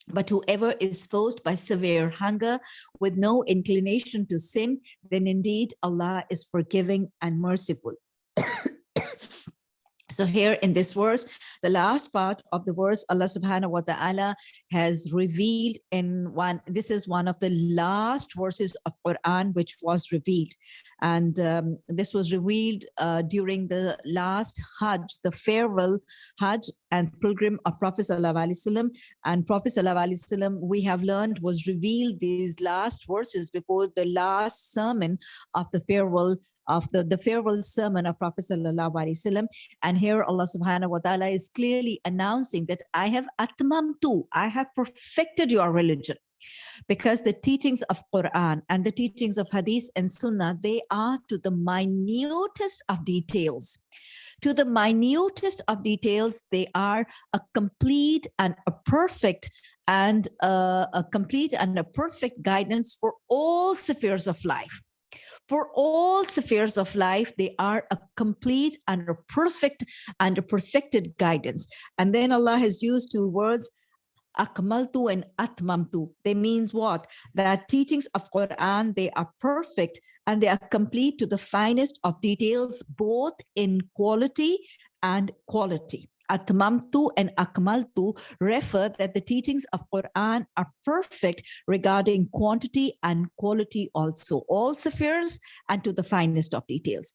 But whoever is forced by severe hunger with no inclination to sin, then indeed Allah is forgiving and merciful. So here in this verse, the last part of the verse, Allah subhanahu wa ta'ala has revealed in one, this is one of the last verses of Quran which was revealed. And um, this was revealed uh, during the last Hajj, the farewell Hajj and pilgrim of Prophet Wasallam. And Prophet Wasallam, we have learned, was revealed these last verses before the last sermon of the farewell of the, the farewell sermon of Prophet Sallallahu Alaihi Wasallam. And here Allah subhanahu wa ta'ala is clearly announcing that I have atmamtu, I have perfected your religion. Because the teachings of Quran and the teachings of Hadith and Sunnah, they are to the minutest of details. To the minutest of details, they are a complete and a perfect and a, a complete and a perfect guidance for all spheres of life for all spheres of life, they are a complete and a perfect and a perfected guidance. And then Allah has used two words, akmaltu and atmamtu. They means what? That teachings of Quran, they are perfect and they are complete to the finest of details, both in quality and quality. Atmamtu and Akmaltu refer that the teachings of Quran are perfect regarding quantity and quality also, all spheres and to the finest of details.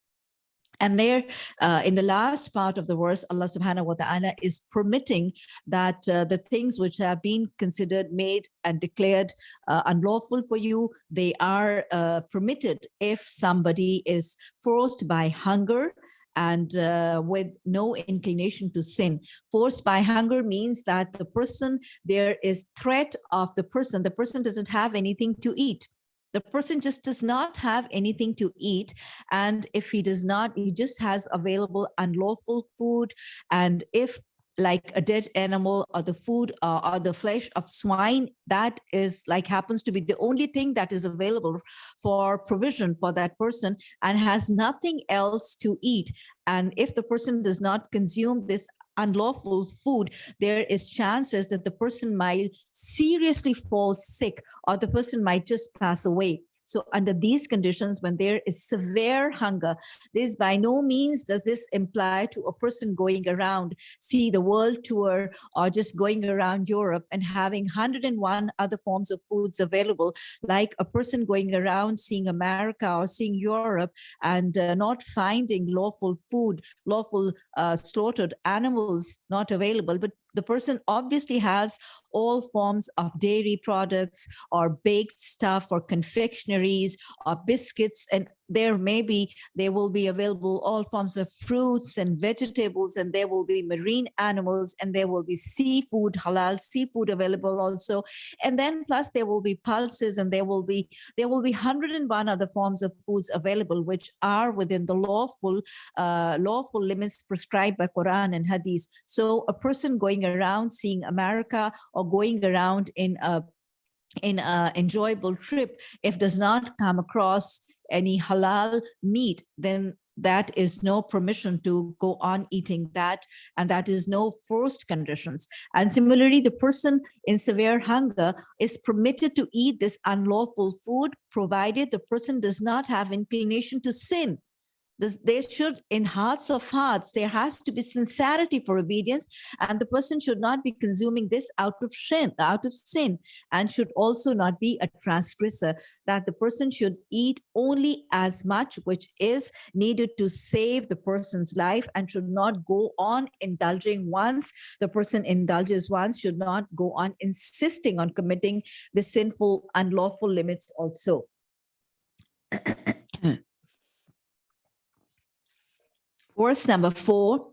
And there, uh, in the last part of the verse, Allah subhanahu wa ta'ala is permitting that uh, the things which have been considered made and declared uh, unlawful for you, they are uh, permitted if somebody is forced by hunger, and uh, with no inclination to sin. Forced by hunger means that the person, there is threat of the person, the person doesn't have anything to eat. The person just does not have anything to eat. And if he does not, he just has available unlawful food. And if like a dead animal or the food uh, or the flesh of swine that is like happens to be the only thing that is available for provision for that person and has nothing else to eat and if the person does not consume this unlawful food, there is chances that the person might seriously fall sick or the person might just pass away. So under these conditions, when there is severe hunger, this by no means does this imply to a person going around, see the world tour or just going around Europe and having 101 other forms of foods available, like a person going around seeing America or seeing Europe and uh, not finding lawful food, lawful uh, slaughtered animals not available, but the person obviously has all forms of dairy products or baked stuff or confectionaries or biscuits and there may be, there will be available all forms of fruits and vegetables, and there will be marine animals, and there will be seafood, halal seafood available also. And then plus there will be pulses and there will be, there will be 101 other forms of foods available, which are within the lawful, uh, lawful limits prescribed by Quran and Hadith. So a person going around seeing America or going around in a in an enjoyable trip, if does not come across any halal meat, then that is no permission to go on eating that and that is no forced conditions. And similarly the person in severe hunger is permitted to eat this unlawful food provided the person does not have inclination to sin there should, in hearts of hearts, there has to be sincerity for obedience, and the person should not be consuming this out of sin, out of sin, and should also not be a transgressor. That the person should eat only as much which is needed to save the person's life, and should not go on indulging once the person indulges once, should not go on insisting on committing the sinful, unlawful limits also. Verse number four,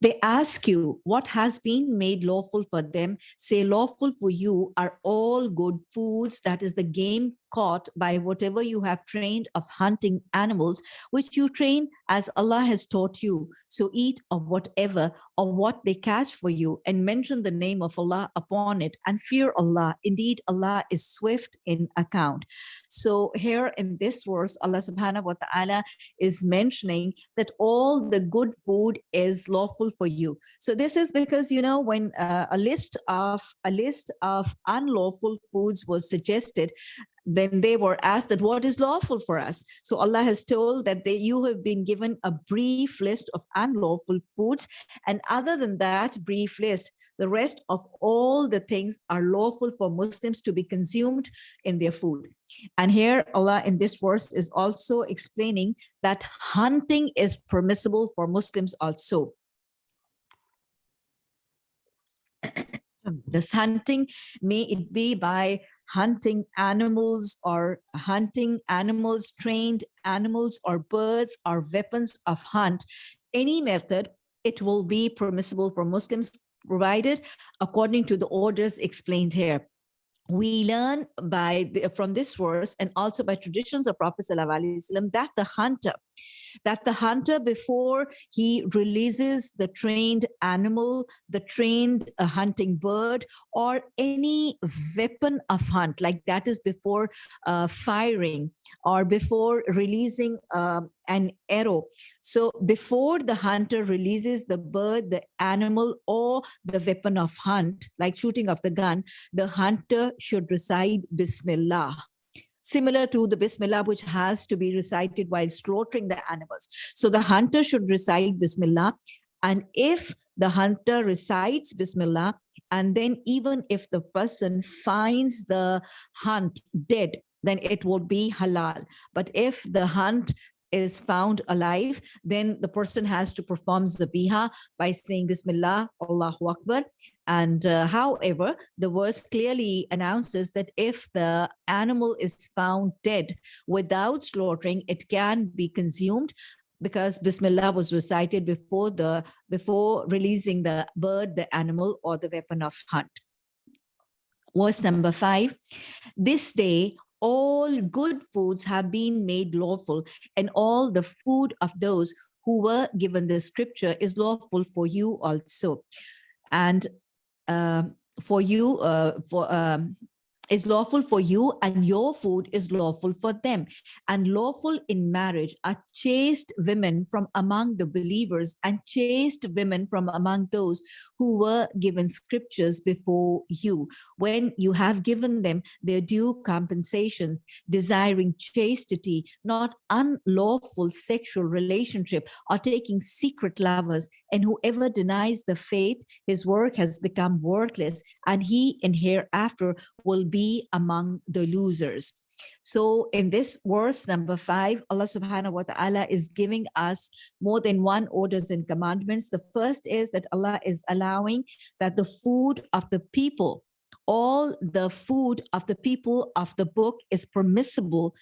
they ask you what has been made lawful for them. Say lawful for you are all good foods. That is the game caught by whatever you have trained of hunting animals, which you train as Allah has taught you. So eat of whatever or what they catch for you and mention the name of Allah upon it and fear Allah. Indeed, Allah is swift in account. So here in this verse, Allah subhanahu wa ta'ala is mentioning that all the good food is lawful for you. So this is because, you know, when uh, a list of a list of unlawful foods was suggested, then they were asked that what is lawful for us so allah has told that they you have been given a brief list of unlawful foods and other than that brief list the rest of all the things are lawful for muslims to be consumed in their food. And here allah in this verse is also explaining that hunting is permissible for muslims also. This hunting may it be by hunting animals or hunting animals, trained animals or birds or weapons of hunt, any method, it will be permissible for Muslims provided according to the orders explained here. We learn by the, from this verse and also by traditions of Prophet ﷺ that the hunter, that the hunter before he releases the trained animal, the trained uh, hunting bird, or any weapon of hunt, like that is before uh, firing or before releasing um, an arrow. So before the hunter releases the bird, the animal, or the weapon of hunt, like shooting of the gun, the hunter should recite Bismillah similar to the Bismillah, which has to be recited while slaughtering the animals. So the hunter should recite Bismillah. And if the hunter recites Bismillah, and then even if the person finds the hunt dead, then it will be halal. But if the hunt is found alive, then the person has to perform zabiha by saying Bismillah, Allahu Akbar. And uh, however, the verse clearly announces that if the animal is found dead without slaughtering, it can be consumed because Bismillah was recited before the before releasing the bird, the animal, or the weapon of hunt. Verse number five, this day all good foods have been made lawful and all the food of those who were given the scripture is lawful for you also. And uh, for you uh, for um, is lawful for you and your food is lawful for them. And lawful in marriage are chaste women from among the believers and chaste women from among those who were given scriptures before you. When you have given them their due compensations desiring chastity not unlawful sexual relationship or taking secret lovers and whoever denies the faith his work has become worthless and he in hereafter will be be among the losers. So in this verse number five, Allah subhanahu wa ta'ala is giving us more than one orders and commandments. The first is that Allah is allowing that the food of the people, all the food of the people of the book is permissible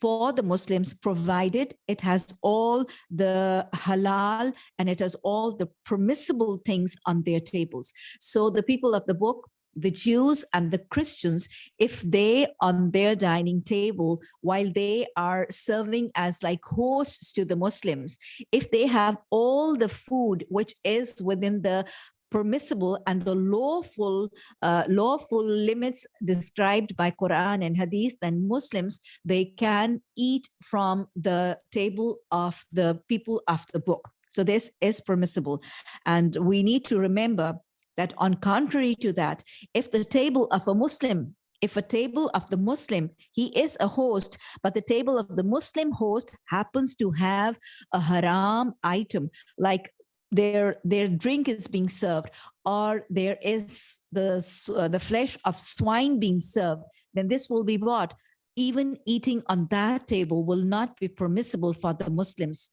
for the Muslims, provided it has all the halal and it has all the permissible things on their tables. So the people of the book, the Jews and the Christians, if they on their dining table, while they are serving as like hosts to the Muslims, if they have all the food which is within the permissible and the lawful uh, lawful limits described by Quran and Hadith, then Muslims they can eat from the table of the people of the book. So this is permissible, and we need to remember that on contrary to that, if the table of a Muslim if a table of the Muslim, he is a host, but the table of the Muslim host happens to have a haram item, like their their drink is being served or there is the uh, the flesh of swine being served then this will be what even eating on that table will not be permissible for the muslims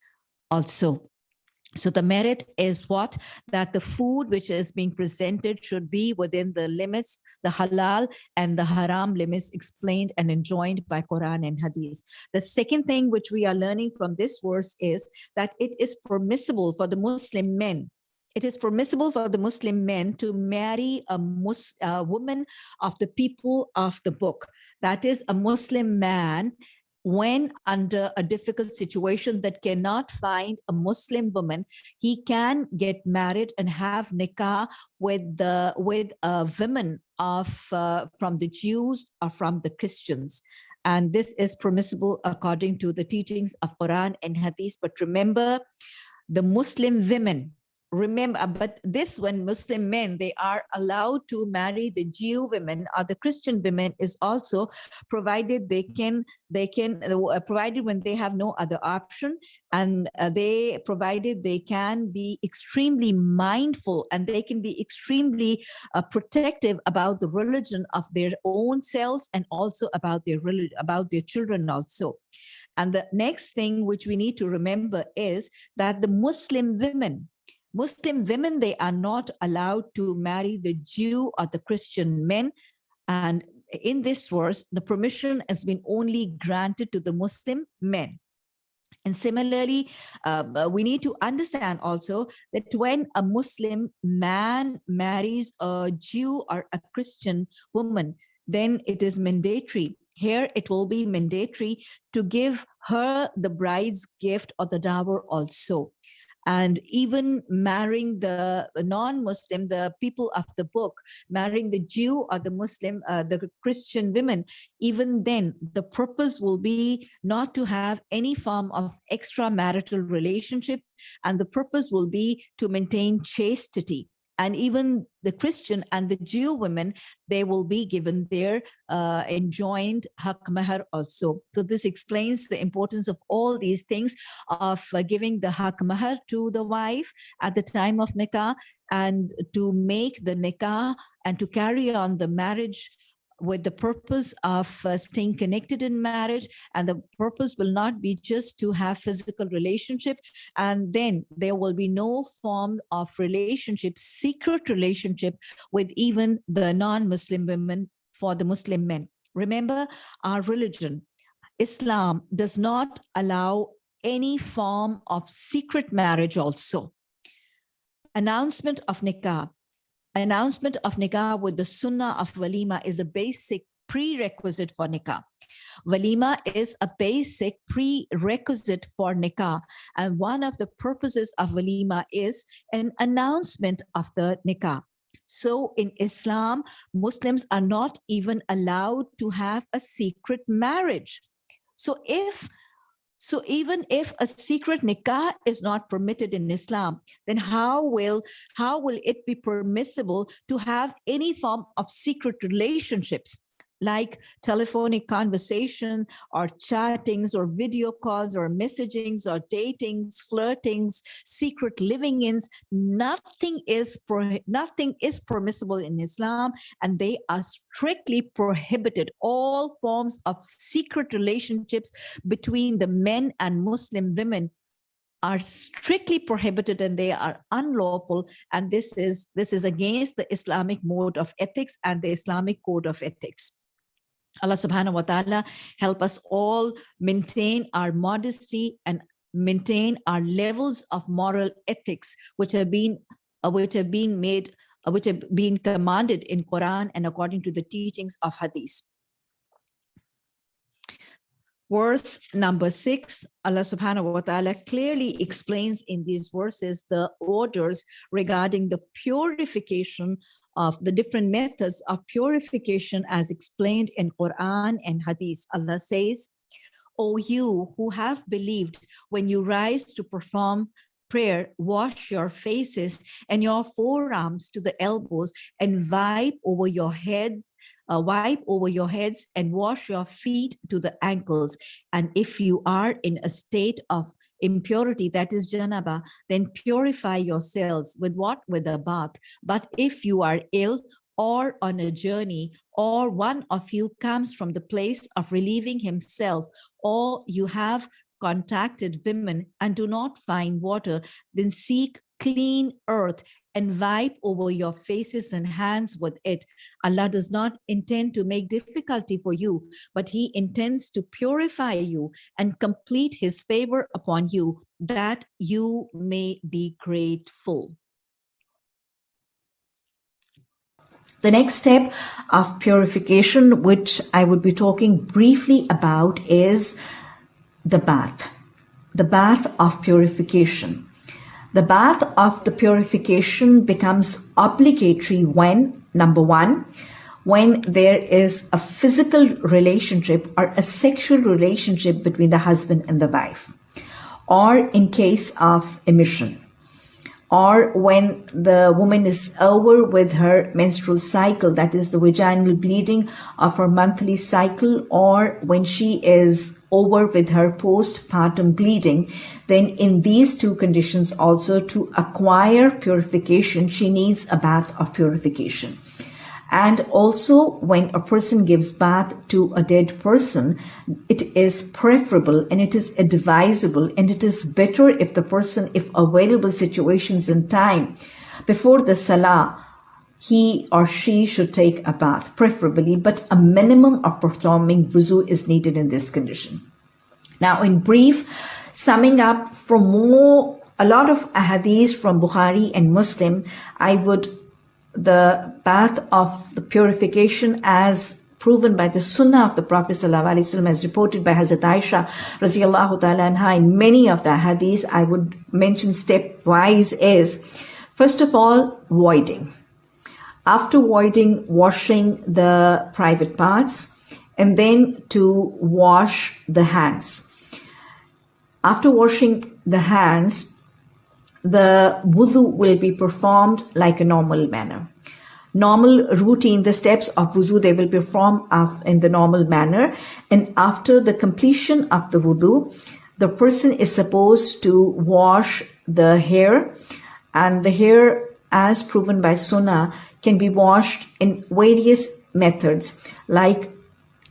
also so the merit is what? That the food which is being presented should be within the limits, the halal and the haram limits explained and enjoined by Quran and Hadith. The second thing which we are learning from this verse is that it is permissible for the Muslim men it is permissible for the Muslim men to marry a, Mus woman of the people of the book. That is a Muslim man when under a difficult situation that cannot find a Muslim woman, he can get married and have nikah with the with a women of uh, from the Jews or from the Christians. And this is permissible according to the teachings of Quran and Hadith. But remember, the Muslim women remember uh, but this when muslim men they are allowed to marry the jew women or the christian women is also provided they can they can uh, provided when they have no other option and uh, they provided they can be extremely mindful and they can be extremely uh, protective about the religion of their own selves and also about their about their children also. And the next thing which we need to remember is that the muslim women Muslim women, they are not allowed to marry the Jew or the Christian men. And in this verse, the permission has been only granted to the Muslim men. And similarly, um, uh, we need to understand also that when a Muslim man marries a Jew or a Christian woman, then it is mandatory. Here it will be mandatory to give her the bride's gift or the dower also and even marrying the non-Muslim, the people of the book, marrying the Jew or the Muslim, uh, the Christian women, even then the purpose will be not to have any form of extramarital relationship and the purpose will be to maintain chastity and even the Christian and the Jew women, they will be given their uh, enjoined hak mahar also. So this explains the importance of all these things of uh, giving the hak mahar to the wife at the time of nikah and to make the nikah and to carry on the marriage with the purpose of uh, staying connected in marriage and the purpose will not be just to have physical relationship and then there will be no form of relationship secret relationship with even the non-muslim women for the muslim men. Remember our religion islam does not allow any form of secret marriage also. Announcement of nikah announcement of nikah with the sunnah of walima is a basic prerequisite for nikah. Walima is a basic prerequisite for nikah. And one of the purposes of walima is an announcement of the nikah. So in Islam, Muslims are not even allowed to have a secret marriage. So if so even if a secret nikah is not permitted in Islam, then how will how will it be permissible to have any form of secret relationships? Like telephonic conversation or chattings or video calls or messagings or datings, flirtings, secret living-ins, nothing is nothing is permissible in Islam and they are strictly prohibited. All forms of secret relationships between the men and Muslim women are strictly prohibited and they are unlawful. And this is this is against the islamic mode of ethics and the islamic code of ethics Allah subhanahu wa ta'ala help us all maintain our modesty and maintain our levels of moral ethics which have been uh, which have been made uh, which have been commanded in Quran and according to the teachings of Hadith. Verse number six, Allah subhanahu wa ta'ala clearly explains in these verses the orders regarding the purification of the different methods of purification as explained in Quran and Hadith. Allah says, O you who have believed, when you rise to perform prayer, wash your faces and your forearms to the elbows and wipe over your head, uh, wipe over your heads and wash your feet to the ankles. And if you are in a state of impurity, that is janaba, then purify yourselves with what? With a bath. But if you are ill or on a journey, or one of you comes from the place of relieving himself, or you have contacted women and do not find water, then seek clean earth and wipe over your faces and hands with it. Allah does not intend to make difficulty for you, but he intends to purify you and complete his favor upon you that you may be grateful. The next step of purification, which I would be talking briefly about is the bath, the bath of purification. The bath of the purification becomes obligatory when, number one, when there is a physical relationship or a sexual relationship between the husband and the wife, or in case of emission or when the woman is over with her menstrual cycle, that is the vaginal bleeding of her monthly cycle, or when she is over with her postpartum bleeding, then in these two conditions also to acquire purification, she needs a bath of purification. And also when a person gives bath to a dead person, it is preferable and it is advisable and it is better if the person, if available situations and time before the salah, he or she should take a bath, preferably, but a minimum of performing wuzu is needed in this condition. Now, in brief, summing up from more, a lot of ahadith from Bukhari and Muslim, I would the path of the purification as proven by the sunnah of the Prophet ﷺ as reported by Hazrat Aisha radiallahu ta'ala anha in many of the hadiths I would mention stepwise is first of all voiding. After voiding washing the private parts and then to wash the hands. After washing the hands the wudu will be performed like a normal manner. Normal routine, the steps of wudu, they will perform in the normal manner. And after the completion of the wudu, the person is supposed to wash the hair and the hair as proven by sunnah can be washed in various methods like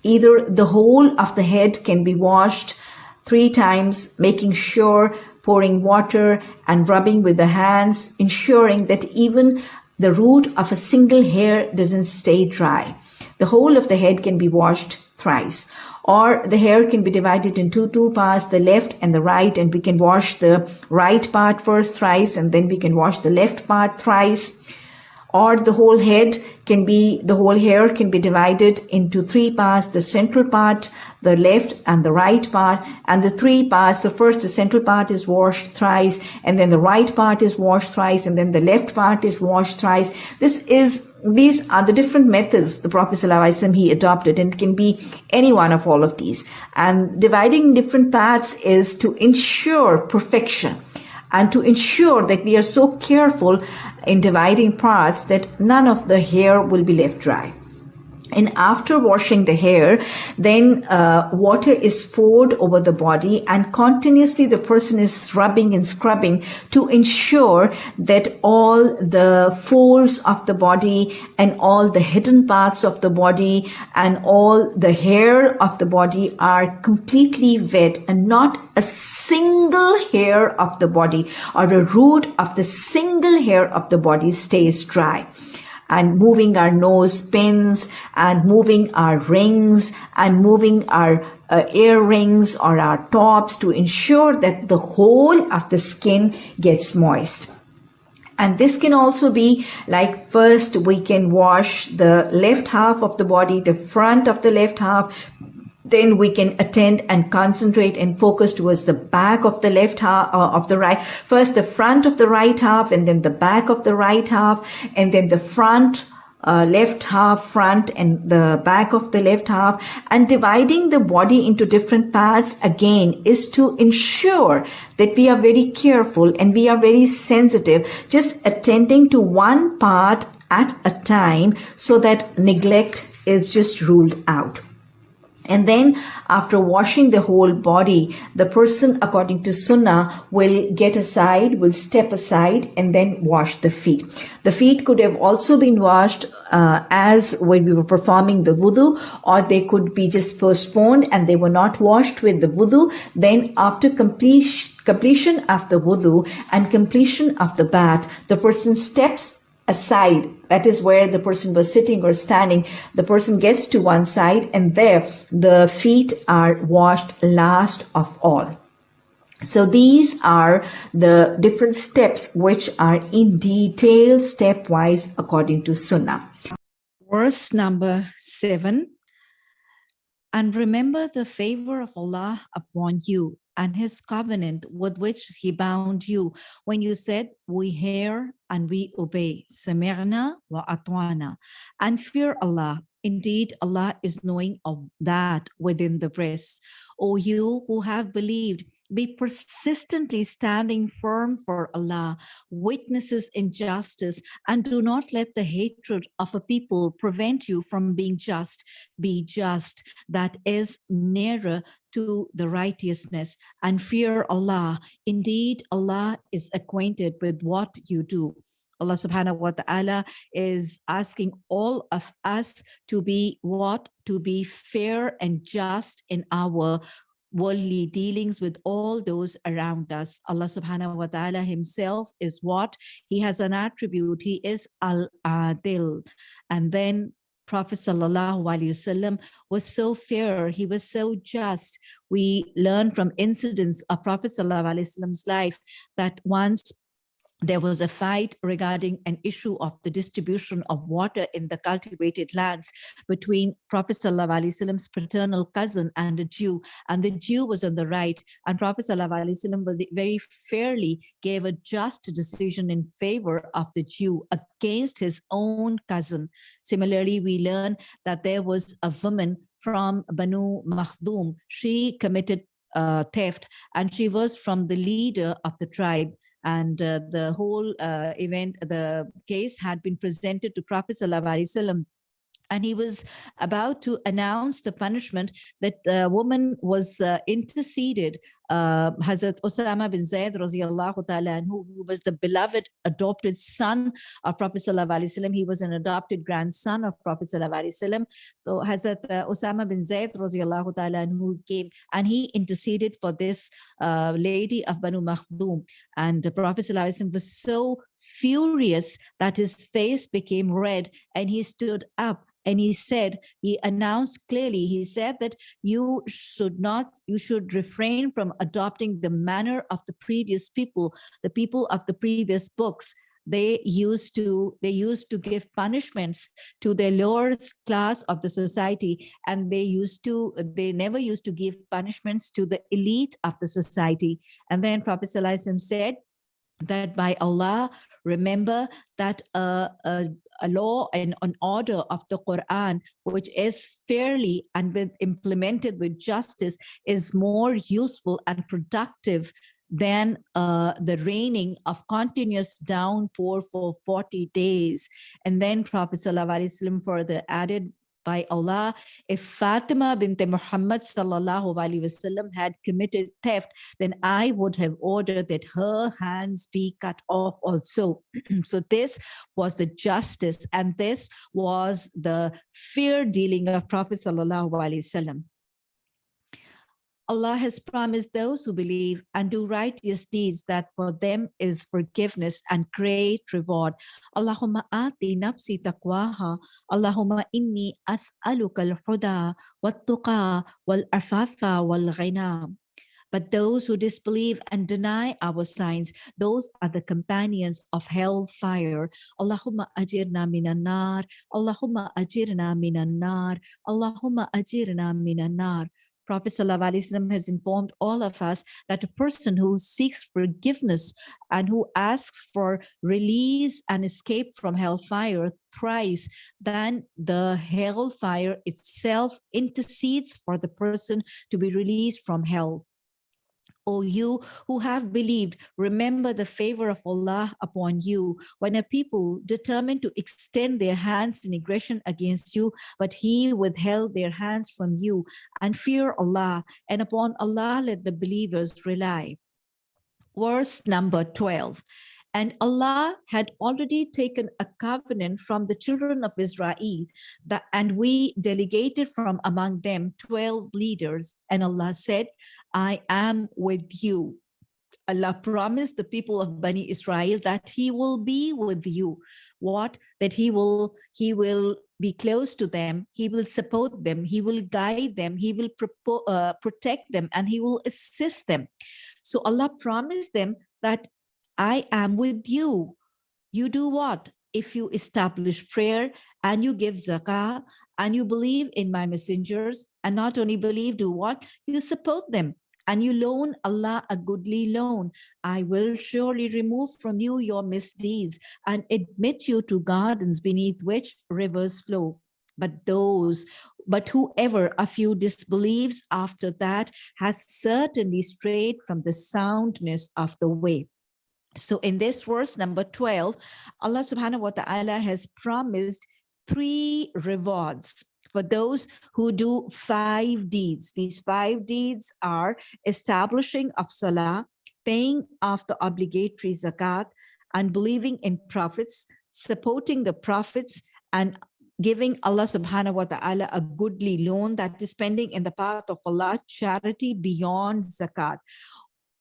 either the whole of the head can be washed three times making sure pouring water and rubbing with the hands, ensuring that even the root of a single hair doesn't stay dry. The whole of the head can be washed thrice or the hair can be divided into two parts, the left and the right, and we can wash the right part first thrice, and then we can wash the left part thrice. Or the whole head can be, the whole hair can be divided into three parts, the central part, the left and the right part and the three parts. The first, the central part is washed thrice and then the right part is washed thrice and then the left part is washed thrice. This is these are the different methods the Prophet ﷺ he adopted and can be any one of all of these. And dividing different parts is to ensure perfection and to ensure that we are so careful in dividing parts that none of the hair will be left dry. And after washing the hair, then uh, water is poured over the body and continuously the person is rubbing and scrubbing to ensure that all the folds of the body and all the hidden parts of the body and all the hair of the body are completely wet and not a single hair of the body or a root of the single hair of the body stays dry and moving our nose pins and moving our rings and moving our uh, earrings or our tops to ensure that the whole of the skin gets moist. And this can also be like first we can wash the left half of the body, the front of the left half, then we can attend and concentrate and focus towards the back of the left half uh, of the right first the front of the right half and then the back of the right half and then the front uh, left half front and the back of the left half. And dividing the body into different parts again is to ensure that we are very careful and we are very sensitive just attending to one part at a time so that neglect is just ruled out and then after washing the whole body, the person according to Sunnah will get aside, will step aside and then wash the feet. The feet could have also been washed uh, as when we were performing the wudu or they could be just postponed and they were not washed with the wudu. Then after completion, completion of the wudu and completion of the bath, the person steps aside. That is where the person was sitting or standing. The person gets to one side and there the feet are washed last of all. So these are the different steps which are in detail stepwise according to Sunnah. Verse number seven. And remember the favor of Allah upon you and his covenant with which he bound you when you said, we hear and we obey. Samirna wa atwana. And fear Allah. Indeed, Allah is knowing of that within the breast. O you who have believed, be persistently standing firm for Allah, witnesses in justice, and do not let the hatred of a people prevent you from being just. Be just, that is nearer to the righteousness and fear Allah. Indeed, Allah is acquainted with what you do. Allah subhanahu wa ta'ala is asking all of us to be what? To be fair and just in our worldly dealings with all those around us. Allah subhanahu wa ta'ala himself is what? He has an attribute. He is al-adil. And then Prophet sallallahu alaihi wasallam was so fair. He was so just. We learn from incidents of Prophet sallallahu alaihi wasallam's life that once there was a fight regarding an issue of the distribution of water in the cultivated lands between Prophet Wasallam's paternal cousin and a Jew. And the Jew was on the right, and Prophet Wasallam was very fairly gave a just decision in favor of the Jew against his own cousin. Similarly, we learn that there was a woman from Banu Makhdoom. She committed uh, theft and she was from the leader of the tribe and uh, the whole uh, event, the case had been presented to Prophet Sallallahu and he was about to announce the punishment that the woman was uh, interceded uh, Hazrat Osama bin Zaid radiallahu ta'ala who, who was the beloved adopted son of Prophet sallallahu alaihi wasallam he was an adopted grandson of Prophet sallallahu alaihi wasallam so Hazrat uh, Osama bin Zaid radiallahu ta'ala who came and he interceded for this uh, lady of Banu Makhdoom and the Prophet sallallahu alaihi wasallam was so furious that his face became red and he stood up and he said he announced clearly he said that you should not you should refrain from adopting the manner of the previous people the people of the previous books. They used to they used to give punishments to the lower class of the society and they used to they never used to give punishments to the elite of the society. And then prophet said that by Allah, remember that uh, a, a law and an order of the Quran, which is fairly and with implemented with justice, is more useful and productive than uh, the raining of continuous downpour for 40 days. And then Prophet ﷺ further added by Allah, if Fatima bint Muhammad sallallahu alaihi wasallam had committed theft, then I would have ordered that her hands be cut off also. so this was the justice and this was the fair dealing of Prophet sallallahu alaihi wasallam. Allah has promised those who believe and do righteous deeds that for them is forgiveness and great reward. Allahumma ati nafsi taqwaha. Allahumma inni as'aluka al-huda wat-tuqa wal-afafa wal-ghina. But those who disbelieve and deny our signs, those are the companions of hellfire. Allahumma ajirna minan nar. Allahumma ajirna minan nar. Allahumma ajirna minan nar. Prophet ﷺ has informed all of us that a person who seeks forgiveness and who asks for release and escape from hellfire thrice, then the hellfire itself intercedes for the person to be released from hell. O you who have believed, remember the favor of Allah upon you when a people determined to extend their hands in aggression against you, but he withheld their hands from you and fear Allah and upon Allah let the believers rely. Verse number 12. And Allah had already taken a covenant from the children of Israel that, and we delegated from among them 12 leaders. And Allah said, I am with you. Allah promised the people of Bani Israel that he will be with you. What? That he will, he will be close to them. He will support them. He will guide them. He will uh, protect them and he will assist them. So Allah promised them that I am with you. You do what? If you establish prayer and you give zakah and you believe in my messengers and not only believe, do what? You support them and you loan Allah a goodly loan, I will surely remove from you your misdeeds and admit you to gardens beneath which rivers flow. But those, but whoever of you disbelieves after that has certainly strayed from the soundness of the way. So in this verse number 12, Allah subhanahu wa ta'ala has promised three rewards for those who do five deeds. These five deeds are establishing of salah, paying off the obligatory zakat, and believing in prophets, supporting the prophets, and giving Allah subhanahu wa ta'ala a goodly loan that is spending in the path of Allah, charity beyond zakat.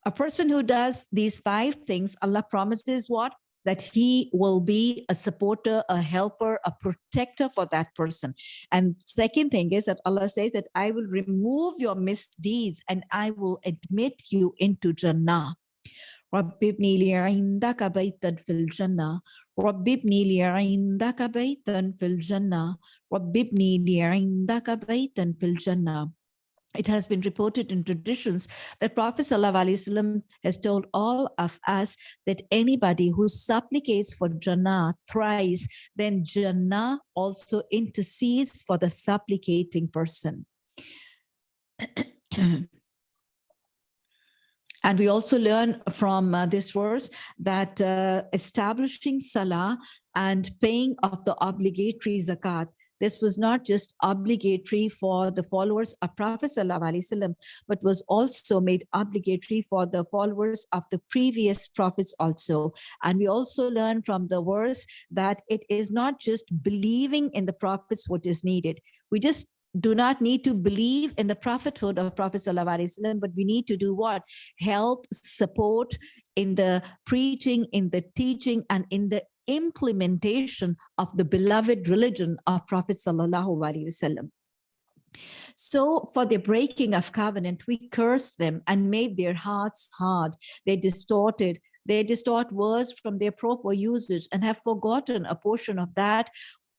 A person who does these five things, Allah promises what? that he will be a supporter, a helper, a protector for that person. And second thing is that Allah says that I will remove your misdeeds and I will admit you into Jannah. رب ابني لي عندك بيتا في الجنة رب ابني لي عندك بيتا في الجنة رب ابني لي عندك بيتا في الجنة it has been reported in traditions that Prophet ﷺ has told all of us that anybody who supplicates for Jannah thrice, then Jannah also intercedes for the supplicating person. and we also learn from uh, this verse that uh, establishing salah and paying of the obligatory zakat this was not just obligatory for the followers of Prophet ﷺ, but was also made obligatory for the followers of the previous prophets also. And we also learn from the verse that it is not just believing in the prophets what is needed. We just do not need to believe in the prophethood of Prophet ﷺ, but we need to do what? Help, support in the preaching, in the teaching, and in the implementation of the beloved religion of Prophet Sallallahu Alaihi Wasallam. So for the breaking of covenant, we cursed them and made their hearts hard. They distorted, they distort words from their proper usage and have forgotten a portion of that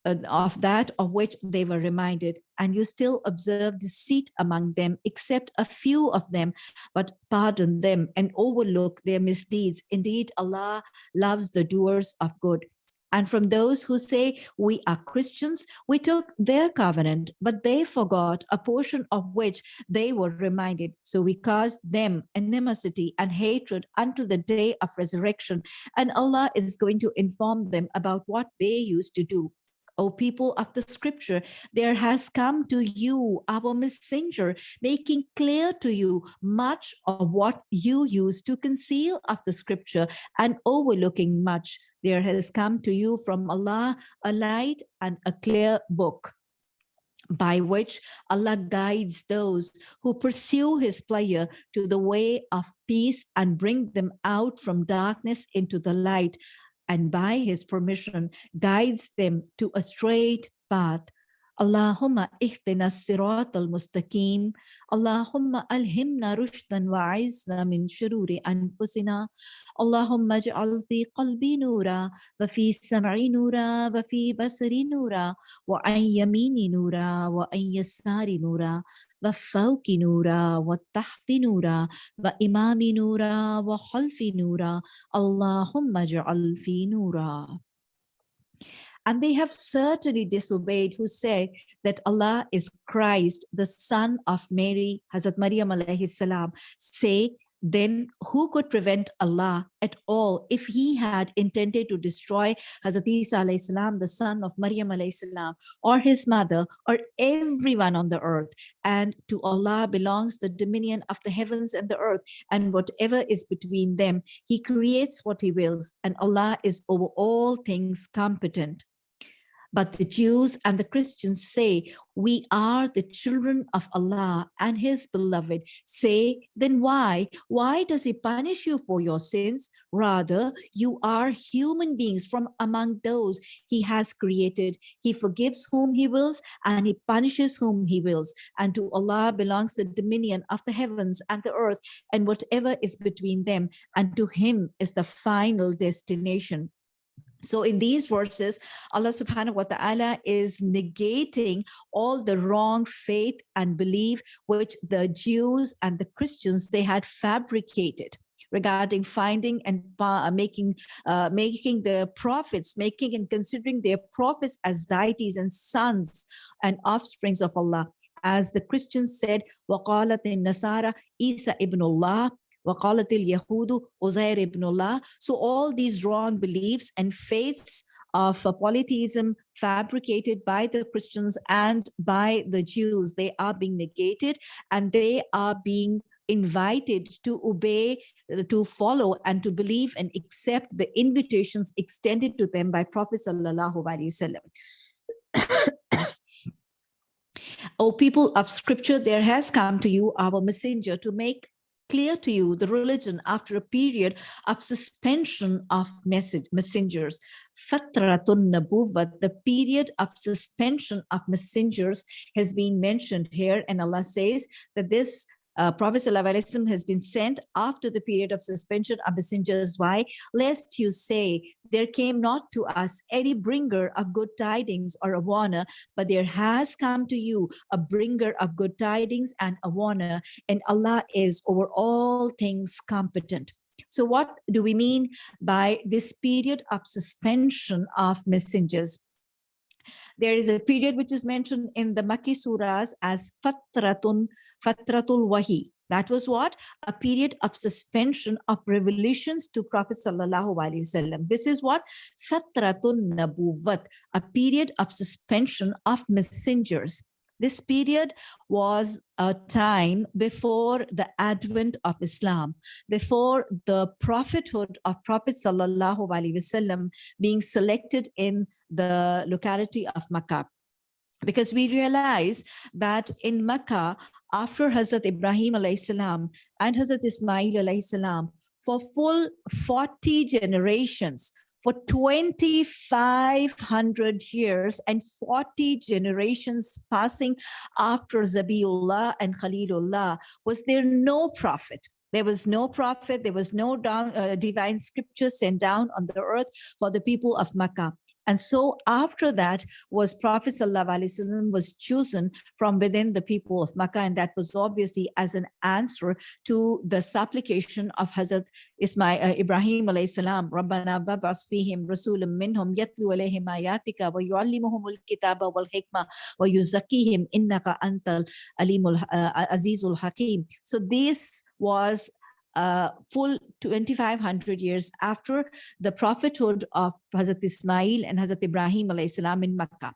Uh, of that of which they were reminded and you still observe deceit among them except a few of them but pardon them and overlook their misdeeds indeed allah loves the doers of good and from those who say we are Christians, we took their covenant, but they forgot a portion of which they were reminded. So we caused them animosity and hatred until the day of resurrection. And Allah is going to inform them about what they used to do. O people of the scripture, there has come to you our messenger, making clear to you much of what you used to conceal of the scripture and overlooking much. There has come to you from Allah a light and a clear book. by which Allah guides those who pursue his pleasure to the way of peace and bring them out from darkness into the light and by his permission guides them to a straight path اللهم اهدنا الصراط المستقيم. اللهم ألهمنا رشدا وعزنا من شرور أنفسنا. اللهم اجعل في قلبي نورا وفي سمعي نورا وفي بصري نورا وعن يميني نورا وعن يساري نورا وفوق نورا وتحت نورا وإمامي نورا وخلفي نورا. اللهم اجعل في نورا. And they have certainly disobeyed who say that Allah is Christ, the son of Mary, Hazrat Maryam alayhi salam. Say, then who could prevent Allah at all if he had intended to destroy Hazrat Isa alayhi salam, the son of Maryam alayhi salam, or his mother, or everyone on the earth. And to Allah belongs the dominion of the heavens and the earth, and whatever is between them. He creates what he wills, and Allah is over all things competent. But the Jews and the Christians say, we are the children of Allah and his beloved. Say, then why? Why does he punish you for your sins? Rather, you are human beings from among those he has created. He forgives whom he wills and he punishes whom he wills. And to Allah belongs the dominion of the heavens and the earth and whatever is between them. And to him is the final destination. So in these verses, Allah subhanahu wa ta'ala is negating all the wrong faith and belief which the Jews and the Christians, they had fabricated regarding finding and uh, making uh, making the prophets, making and considering their prophets as deities and sons and offsprings of Allah. As the Christians said, وَقَالَتِ النَّصَارَى Isa ibn Allah وَقَالَتِ الْيَهُودُ Uzair ibn Allah. So all these wrong beliefs and faiths of uh, polytheism fabricated by the Christians and by the Jews, they are being negated and they are being invited to obey, uh, to follow and to believe and accept the invitations extended to them by Prophet Sallallahu Alaihi Wasallam. O people of scripture, there has come to you our messenger to make clear to you the religion after a period of suspension of message messengers. Fatratun nabuwat the period of suspension of messengers has been mentioned here and allah says that this uh, Prophet ﷺ has been sent after the period of suspension of messengers. Why? Lest you say, there came not to us any bringer of good tidings or a warner, but there has come to you a bringer of good tidings and a warner, and Allah is over all things competent. So what do we mean by this period of suspension of messengers? There is a period which is mentioned in the Makki surahs as Fatratun, Fatratul Wahi. That was what? A period of suspension of revelations to Prophet Sallallahu Alaihi Wasallam. This is what? Fatratun Nabuvat, a period of suspension of messengers. This period was a time before the advent of Islam, before the prophethood of Prophet Sallallahu Alaihi Wasallam being selected in the locality of Makkah because we realize that in Makkah, after Hazrat Ibrahim salam and Hazrat Ismail salam, for full 40 generations, for 2,500 years and 40 generations passing after Zabiullah and Khalilullah, was there no prophet? There was no prophet, there was no down, uh, divine scripture sent down on the earth for the people of Makkah. And so after that was Prophet Wasallam was chosen from within the people of Makkah. And that was obviously as an answer to the supplication of Hazrat Ismail, uh, Ibrahim alayhi salam, Rabbana babas fihim rasulam minhum yatlu alayhim ayatika wa yuallimuhumul kitaba wal hikmah wa yuzakihim innaka antal alimul uh, azizul hakim. So this was uh, full 2500 years after the prophethood of Hazrat Ismail and Hazrat Ibrahim salam in Makkah.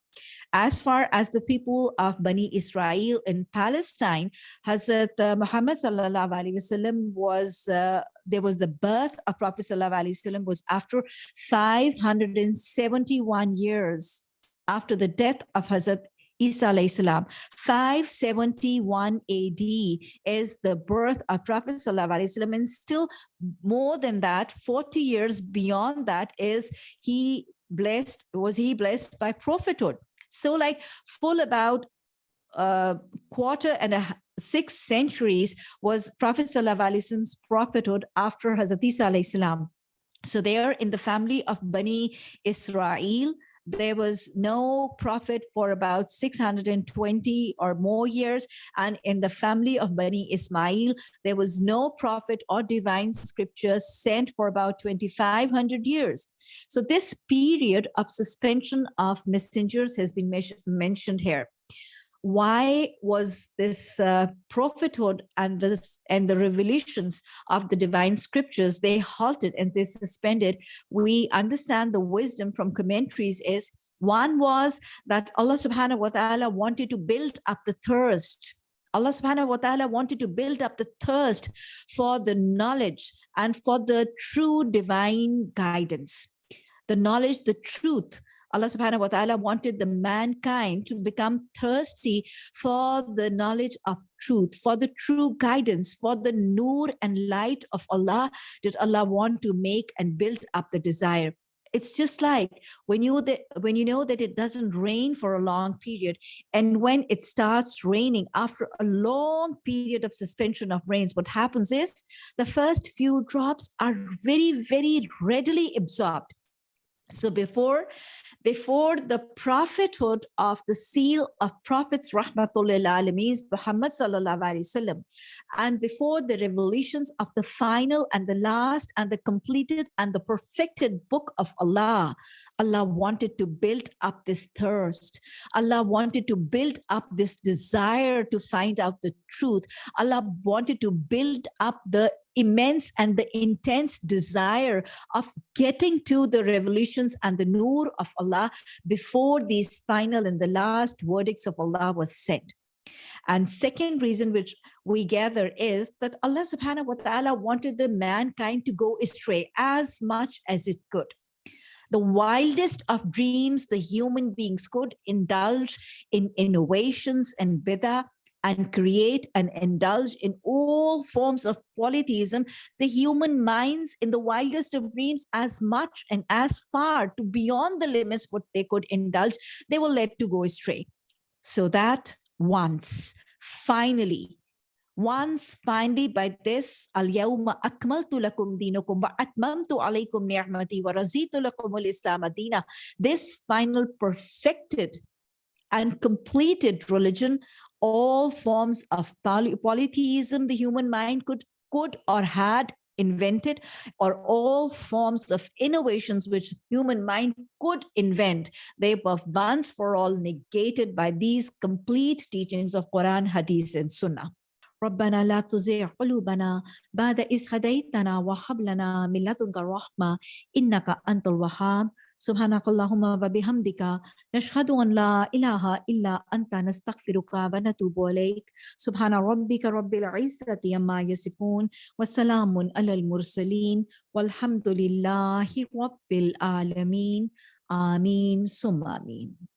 As far as the people of Bani Israel in Palestine, Hazrat uh, Muhammad sallallahu alaihi wasallam was uh, there was the birth of Prophet sallallahu alaihi wasallam was after 571 years after the death of Hazrat Isa salam. 571 AD is the birth of Prophet sallallahu and still more than that, 40 years beyond that is he blessed, was he blessed by prophethood. So like full about a quarter and a six centuries was Prophet sallallahu alaihi wasallam's prophethood after Hazrat Isa salam. So they are in the family of Bani Israel, there was no prophet for about 620 or more years. And in the family of Bani Ismail, there was no prophet or divine scripture sent for about 2,500 years. So this period of suspension of messengers has been mentioned here why was this uh, prophethood and this and the revelations of the divine scriptures they halted and they suspended? We understand the wisdom from commentaries is one was that allah subhanahu wa ta'ala wanted to build up the thirst. Allah subhanahu wa ta'ala wanted to build up the thirst for the knowledge and for the true divine guidance. The knowledge the truth Allah subhanahu wa ta'ala wanted the mankind to become thirsty for the knowledge of truth, for the true guidance, for the nur and light of Allah did Allah want to make and build up the desire. It's just like when you that when you know that it doesn't rain for a long period, and when it starts raining after a long period of suspension of rains, what happens is the first few drops are very, very readily absorbed. So before before the prophethood of the seal of prophets rahmatullah alameen Muhammad sallallahu alaihi and before the revelations of the final and the last and the completed and the perfected book of Allah Allah wanted to build up this thirst. Allah wanted to build up this desire to find out the truth. Allah wanted to build up the immense and the intense desire of getting to the revolutions and the nur of Allah before these final and the last verdicts of Allah was said. And second reason which we gather is that Allah subhanahu wa ta'ala wanted the mankind to go astray as much as it could the wildest of dreams the human beings could indulge in innovations and bid'ah and create and indulge in all forms of polytheism, the human minds in the wildest of dreams as much and as far to beyond the limits what they could indulge, they were led to go astray. So that once, finally, once finally by this al-yawma akmaltu lakum dinakum wa atmamtu alaykum ni'mati wa razitu lakum al-islam adina this final perfected and completed religion all forms of poly polytheism the human mind could could or had invented or all forms of innovations which human mind could invent. They were once for all negated by these complete teachings of quran hadith and sunnah ربنا لا تزغ قلوبنا بعد إذ هديتنا وهب لنا من لدنك الرحمة إنك أنت الوهاب. سبحانك اللهم وبحمدك نشهد أن لا إله إلا أنت نستغفرك ونتوب إليك. سبحان ربك رب العزة عما يصفون وسلام على المرسلين والحمد لله رب العالمين. آمين. ثم آمين.